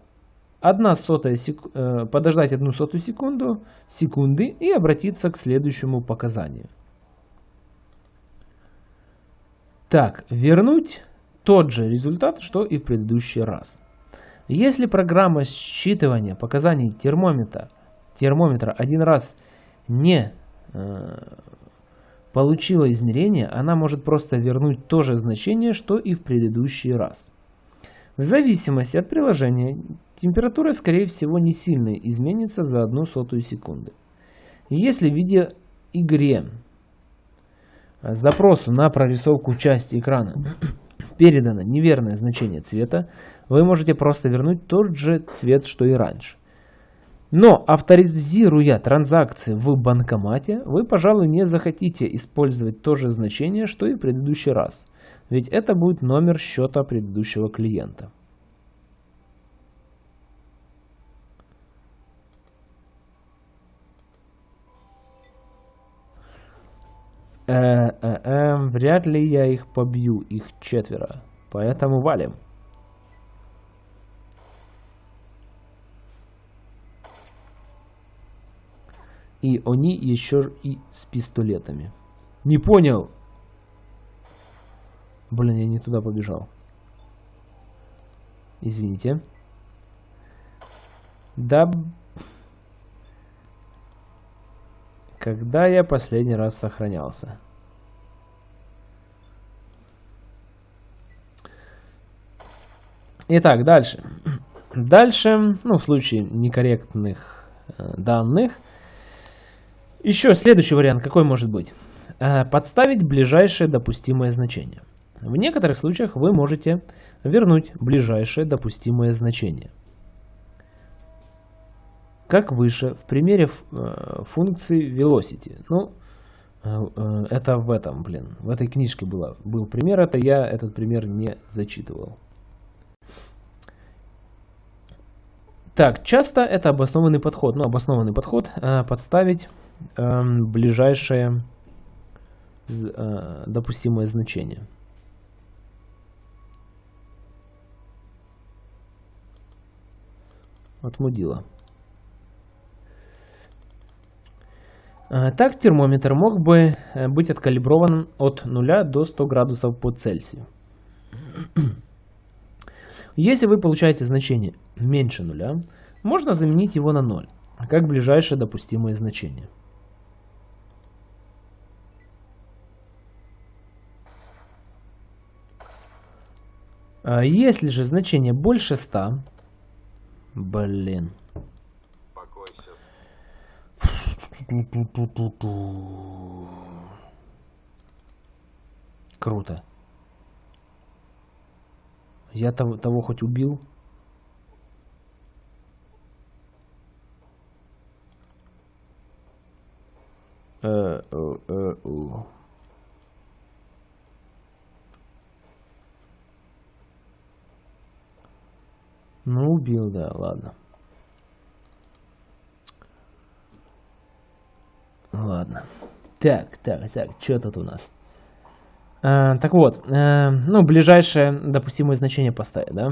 одна сотая сек... Э, подождать одну сотую секунду, секунды и обратиться к следующему показанию. Так, вернуть тот же результат, что и в предыдущий раз. Если программа считывания показаний термометра, термометра один раз не э, получила измерение, она может просто вернуть то же значение, что и в предыдущий раз. В зависимости от приложения, температура, скорее всего, не сильно изменится за одну сотую секунды. Если в видеоигре запросу на прорисовку части экрана передано неверное значение цвета, вы можете просто вернуть тот же цвет, что и раньше. Но авторизируя транзакции в банкомате, вы, пожалуй, не захотите использовать то же значение, что и в предыдущий раз. Ведь это будет номер счета предыдущего клиента. Э -э -э, вряд ли я их побью, их четверо. Поэтому валим. И они еще и с пистолетами. Не понял. Блин, я не туда побежал. Извините. Да... Когда я последний раз сохранялся? Итак, дальше. Дальше, ну, в случае некорректных э, данных, еще следующий вариант какой может быть? Э, подставить ближайшее допустимое значение. В некоторых случаях вы можете вернуть ближайшее допустимое значение. Как выше в примере э, функции velocity. Ну, э, это в этом, блин, в этой книжке было, был пример, это я этот пример не зачитывал. Так, часто это обоснованный подход. Ну, обоснованный подход подставить ближайшее э, допустимое значение. Отмудила. Э, так термометр мог бы э, быть откалиброван от 0 до 100 градусов по Цельсию. Если вы получаете значение меньше нуля, можно заменить его на 0, как ближайшее допустимое значение. Если же значение больше 100, блин. Круто. Я того, того хоть убил? Э, э, э, ну, убил, да, ладно. Ладно. Так, так, так, что тут у нас? А, так вот, а, ну, ближайшее допустимое значение поставить, да?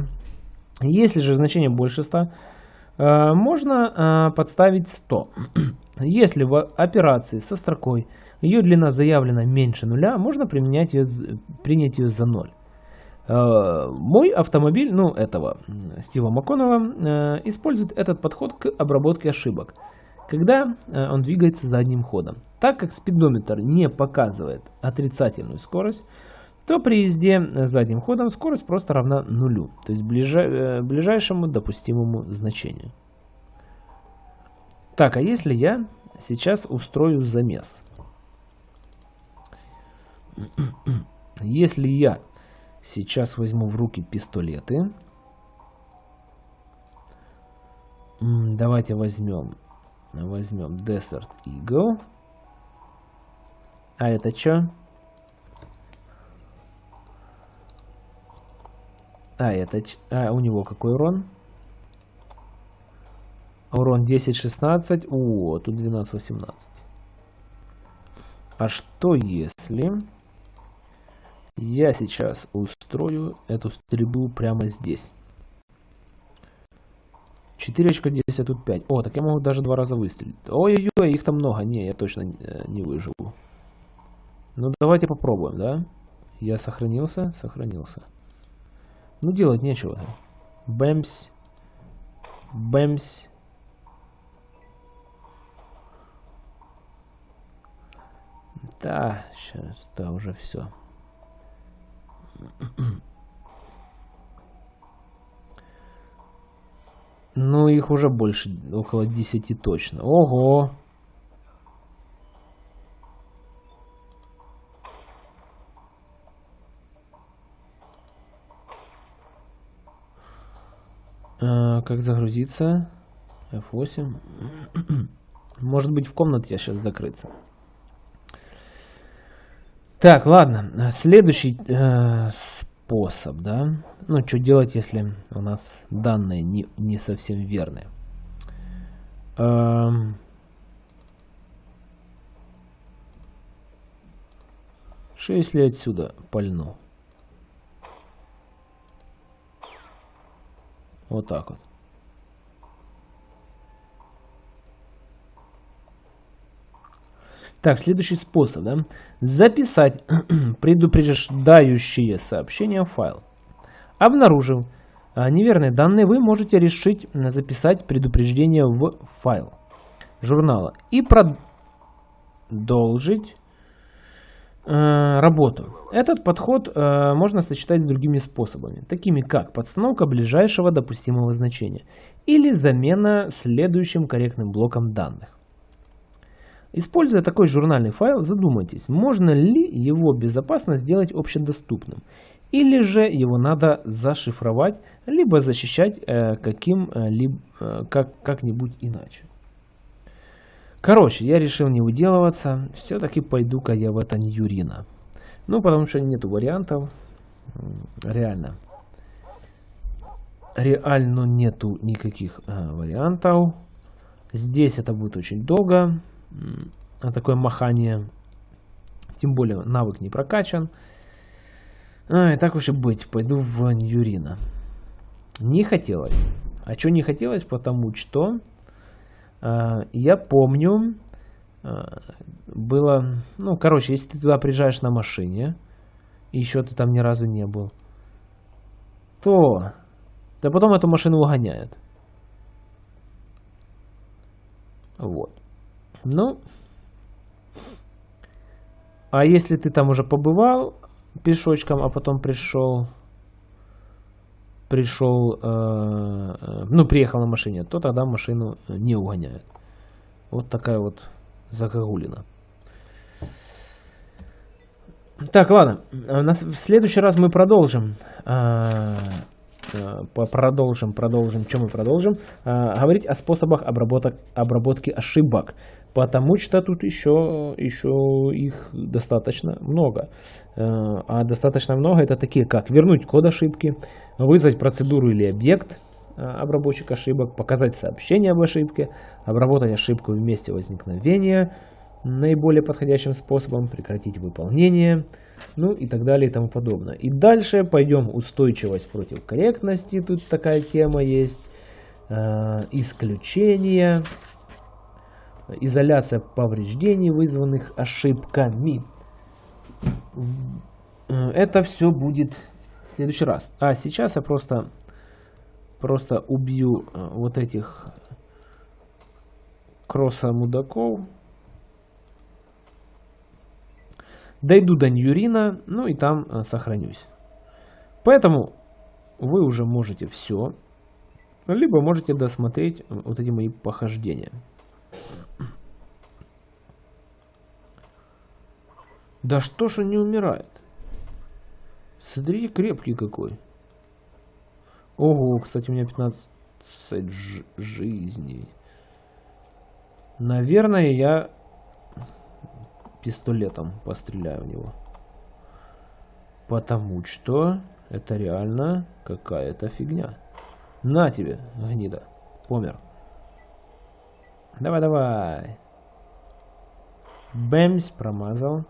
Если же значение больше 100, а, можно а, подставить 100. Если в операции со строкой ее длина заявлена меньше нуля, можно применять ее, принять ее за 0. А, мой автомобиль, ну, этого Стива МакКоннелла, а, использует этот подход к обработке ошибок – когда э, он двигается задним ходом. Так как спидометр не показывает отрицательную скорость, то при езде задним ходом скорость просто равна нулю, то есть ближай, э, ближайшему допустимому значению. Так, а если я сейчас устрою замес? Если я сейчас возьму в руки пистолеты, давайте возьмем Возьмем Desert Eagle. А это что? А это... А у него какой урон? Урон 10-16. О, тут 12-18. А что если... Я сейчас устрою эту стрельбу прямо здесь. 4 очка 10, а тут 5. О, так я могу даже два раза выстрелить. Ой-ой-ой, их там много. Не, я точно э, не выживу. Ну, давайте попробуем, да? Я сохранился? Сохранился. Ну, делать нечего. Бэмс. Бэмс. Да, сейчас, да, уже все. Ну, их уже больше, около 10 точно. Ого! А, как загрузиться? F8. Может быть в комнате я сейчас закрыться. Так, ладно. Следующий э, способ, да. Ну, что делать, если у нас данные не, не совсем верные. Эм... Что если отсюда пальну? Вот так вот. Так, следующий способ. Да? Записать предупреждающие сообщения в файл. Обнаружив а, неверные данные, вы можете решить записать предупреждение в файл журнала и продолжить э, работу. Этот подход э, можно сочетать с другими способами, такими как подстановка ближайшего допустимого значения или замена следующим корректным блоком данных. Используя такой журнальный файл, задумайтесь, можно ли его безопасно сделать общедоступным, или же его надо зашифровать, либо защищать э, каким-либо, э, как, как-нибудь иначе. Короче, я решил не выделываться, все-таки пойду-ка я в это Ньюрина. Ну, потому что нету вариантов, реально. Реально нету никаких э, вариантов. Здесь это будет очень долго на такое махание. Тем более навык не прокачан. А, и так уж и быть, пойду в Ньюрина. Не хотелось. А что не хотелось? Потому что э, я помню, э, было, ну, короче, если ты туда приезжаешь на машине, и еще ты там ни разу не был, то, да потом эту машину угоняют. Вот. Ну, а если ты там уже побывал пешочком, а потом пришел, пришел, э, э, ну, приехал на машине, то тогда машину не угоняют. Вот такая вот загогулина. Так, ладно. В следующий раз мы продолжим. Э, э, продолжим, продолжим, чем мы продолжим, э, говорить о способах обработок, обработки ошибок, потому что тут еще, еще их достаточно много. А достаточно много это такие, как вернуть код ошибки, вызвать процедуру или объект, обработчик ошибок, показать сообщение об ошибке, обработать ошибку в месте возникновения наиболее подходящим способом, прекратить выполнение, ну и так далее и тому подобное. И дальше пойдем устойчивость против корректности, тут такая тема есть, э, исключения, изоляция повреждений, вызванных ошибками. Это все будет в следующий раз. А сейчас я просто, просто убью э, вот этих кросса мудаков. Дойду до Ньюрина, ну и там э, сохранюсь. Поэтому вы уже можете все, либо можете досмотреть э, вот эти мои похождения. Да что ж он не умирает? Смотрите, крепкий какой. Ого, кстати, у меня 15 жизней. Наверное, я пистолетом постреляю в него. Потому что это реально какая-то фигня. На тебе, гнида. Помер. Давай-давай. Бэмс, промазал.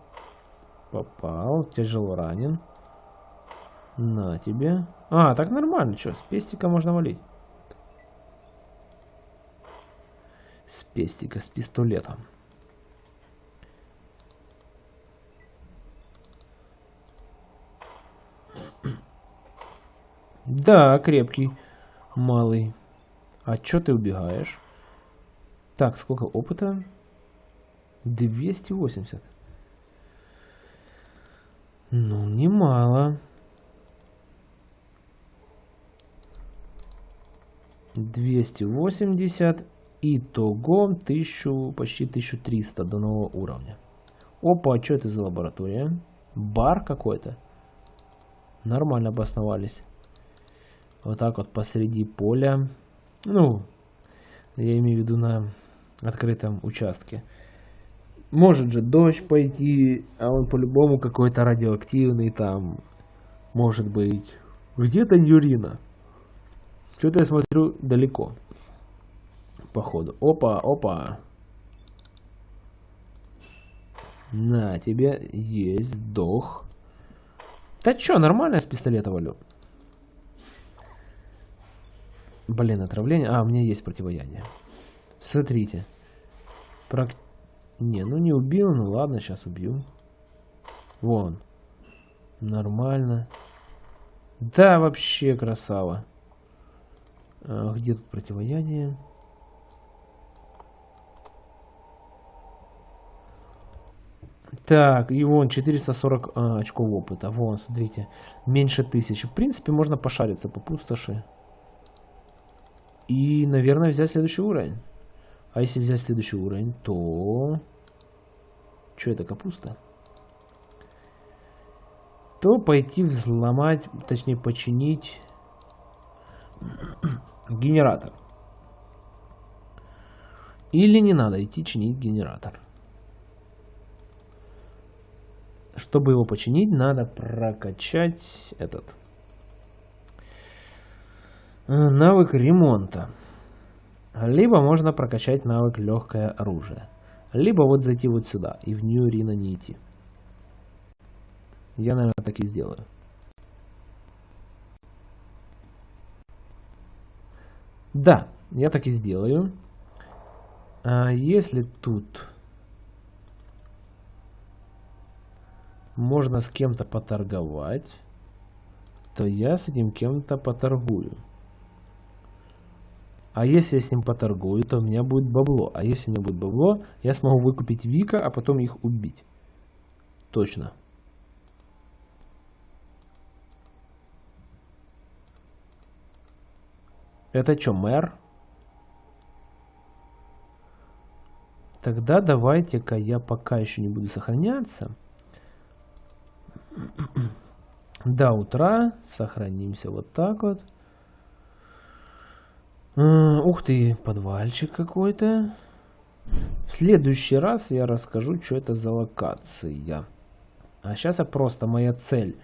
Попал. Тяжело ранен. На тебе. А, так нормально, что, с пестика можно валить. С пестика, с пистолетом. Да, крепкий. Малый. А чё ты убегаешь? Так, сколько опыта? 280. Ну, немало. 280. Итого 1000, почти 1300 до нового уровня. Опа, а что это за лаборатория? Бар какой-то. Нормально обосновались. Вот так вот посреди поля. Ну, я имею в виду на открытом участке. Может же дождь пойти, а он по-любому какой-то радиоактивный там. Может быть. Где-то Юрина. Что-то я смотрю далеко. Походу. Опа, опа. На тебе есть сдох. Да чё, нормально с пистолета валю. Блин, отравление. А, у меня есть противоядие. Смотрите. Прак... Не, ну не убил, ну ладно, сейчас убью. Вон. Нормально. Да, вообще красава. А, где тут противоядие? Так, и вон 440 а, очков опыта. Вон, смотрите. Меньше тысячи. В принципе, можно пошариться по пустоши. И, наверное, взять следующий уровень. А если взять следующий уровень, то... Что это, капуста? То пойти взломать, точнее починить генератор. Или не надо идти чинить генератор. Чтобы его починить, надо прокачать этот навык ремонта. Либо можно прокачать навык легкое оружие. Либо вот зайти вот сюда и в New Arena не идти. Я, наверное, так и сделаю. Да, я так и сделаю. А если тут можно с кем-то поторговать, то я с этим кем-то поторгую. А если я с ним поторгую, то у меня будет бабло. А если у меня будет бабло, я смогу выкупить Вика, а потом их убить. Точно. Это что, мэр? Тогда давайте-ка я пока еще не буду сохраняться. До утра сохранимся вот так вот. Ух ты, подвальчик какой-то. В следующий раз я расскажу, что это за локация. А сейчас я просто моя цель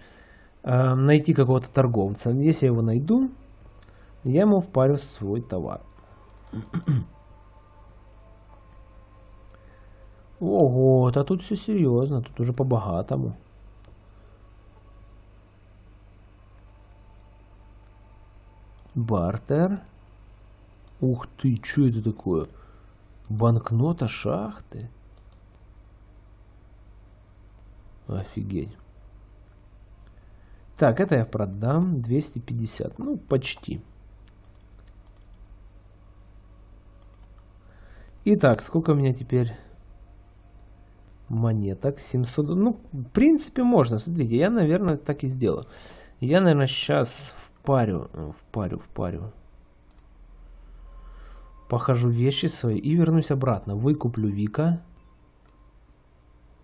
э, найти какого-то торговца. Если я его найду, я ему впарю свой товар. Ого, а тут все серьезно, тут уже по-богатому. Бартер. Ух ты, что это такое? Банкнота шахты. Офигеть. Так, это я продам. 250. Ну, почти. Итак, сколько у меня теперь монеток? 700. Ну, в принципе, можно. Смотрите, я, наверное, так и сделаю. Я, наверное, сейчас впарю, впарю, впарю. Похожу вещи свои и вернусь обратно. Выкуплю Вика.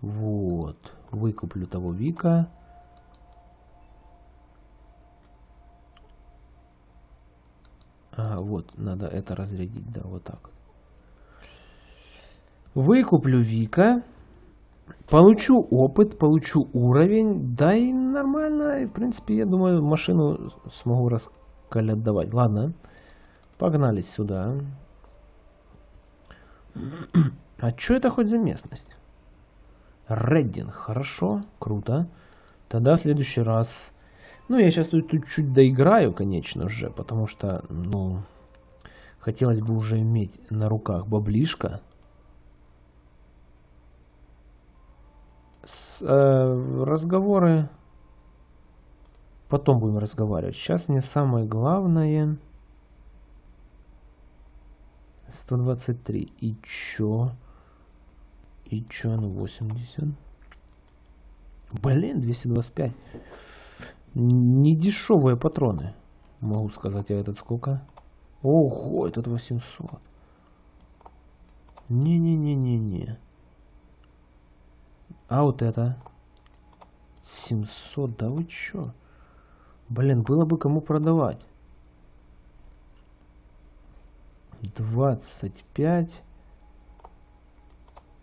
Вот. Выкуплю того Вика. А, вот, надо это разрядить, да, вот так. Выкуплю Вика. Получу опыт, получу уровень, да и нормально, в принципе, я думаю, машину смогу раскалядовать. Ладно, погнали сюда. А что это хоть за местность? Реддинг, хорошо, круто. Тогда в следующий раз... Ну, я сейчас тут, тут чуть доиграю, конечно же, потому что, ну, хотелось бы уже иметь на руках баблишка. С, э, разговоры потом будем разговаривать. Сейчас мне самое главное... 123. И чё? И чё, ну 80? Блин, 225. Не дешевые патроны. Могу сказать, а этот сколько? Ого, этот 800. Не-не-не-не-не. А вот это? 700, да вы чё? Блин, было бы кому продавать. 25,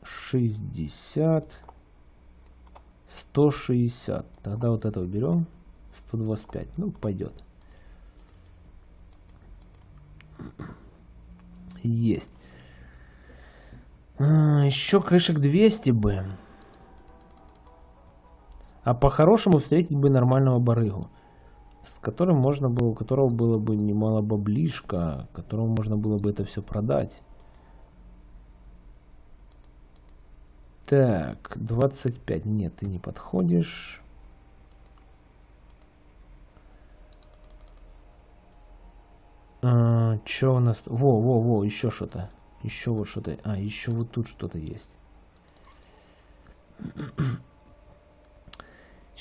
60, 160. Тогда вот это уберем. 125. Ну, пойдет. Есть. А, еще крышек 200 бы. А по-хорошему встретить бы нормального барыгу с которым можно было, у которого было бы немало баблишка, которому можно было бы это все продать. Так, 25. Нет, ты не подходишь. А, что у нас? Во, во, во, еще что-то. Еще вот что-то. А, еще вот тут что-то есть.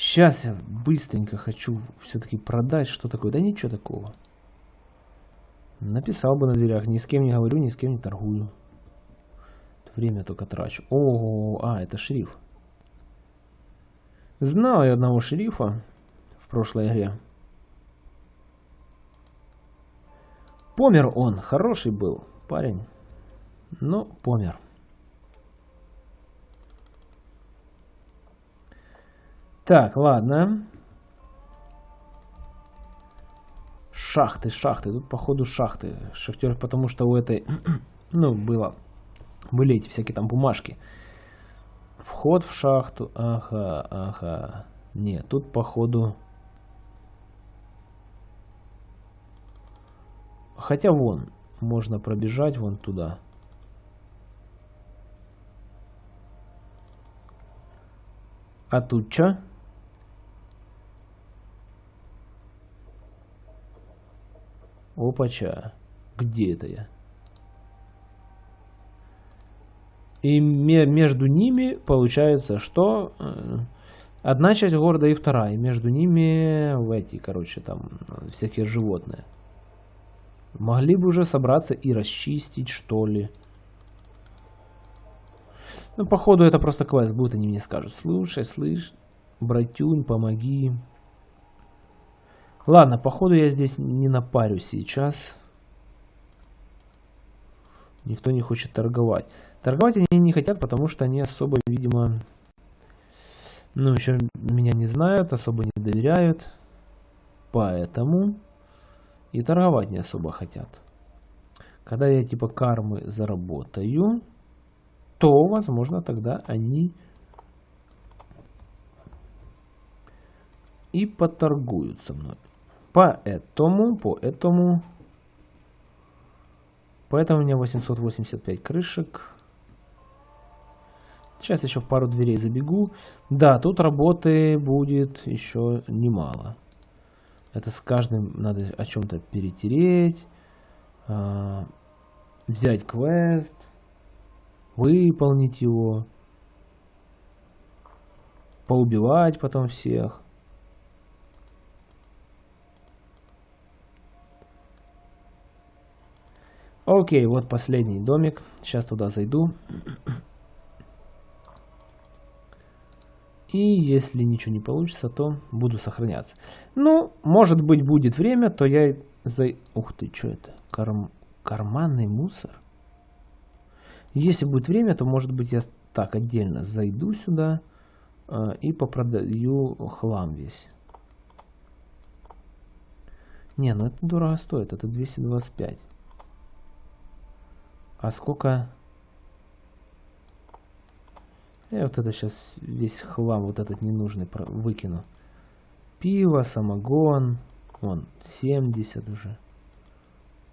Сейчас я быстренько хочу все-таки продать. Что такое? Да ничего такого. Написал бы на дверях. Ни с кем не говорю, ни с кем не торгую. Время только трачу. О, а, это шериф. Знал я одного шерифа в прошлой игре. Помер он. Хороший был парень. Но помер. Так, ладно. Шахты, шахты. Тут, походу, шахты. Шахтер, потому что у этой... ну, было... Были эти всякие там бумажки. Вход в шахту. Ага, ага. Нет, тут, походу... Хотя вон, можно пробежать вон туда. А тут что? Опача. Где это я? И между ними получается, что э, одна часть города и вторая. Между ними в эти, короче, там всякие животные. Могли бы уже собраться и расчистить, что ли. Ну, походу, это просто квест будет, они мне скажут. Слушай, слышь, братюнь, помоги. Ладно, походу я здесь не напарю сейчас. Никто не хочет торговать. Торговать они не хотят, потому что они особо, видимо, ну, еще меня не знают, особо не доверяют. Поэтому и торговать не особо хотят. Когда я типа кармы заработаю, то, возможно, тогда они и поторгуют со мной. Поэтому, поэтому, поэтому у меня 885 крышек. Сейчас еще в пару дверей забегу. Да, тут работы будет еще немало. Это с каждым надо о чем-то перетереть, э, взять квест, выполнить его, поубивать потом всех. Окей, вот последний домик. Сейчас туда зайду. И если ничего не получится, то буду сохраняться. Ну, может быть, будет время, то я... За... Ух ты, что это? Карм... Карманный мусор? Если будет время, то, может быть, я так отдельно зайду сюда э, и попродаю хлам весь. Не, ну это дорого стоит, это 225. А сколько... Я вот это сейчас весь хлам, вот этот ненужный выкину. Пиво, самогон. Вон, 70 уже.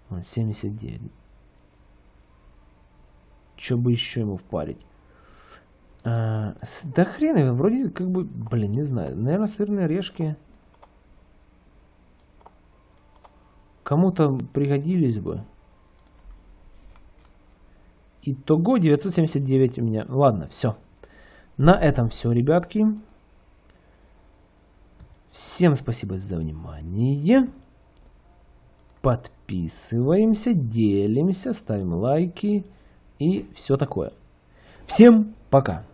Вон, 79. Что бы еще ему впарить? А, да хрен его, вроде как бы, блин, не знаю. Наверное, сырные орешки кому-то пригодились бы. Итого 979 у меня. Ладно, все. На этом все, ребятки. Всем спасибо за внимание. Подписываемся, делимся, ставим лайки и все такое. Всем пока!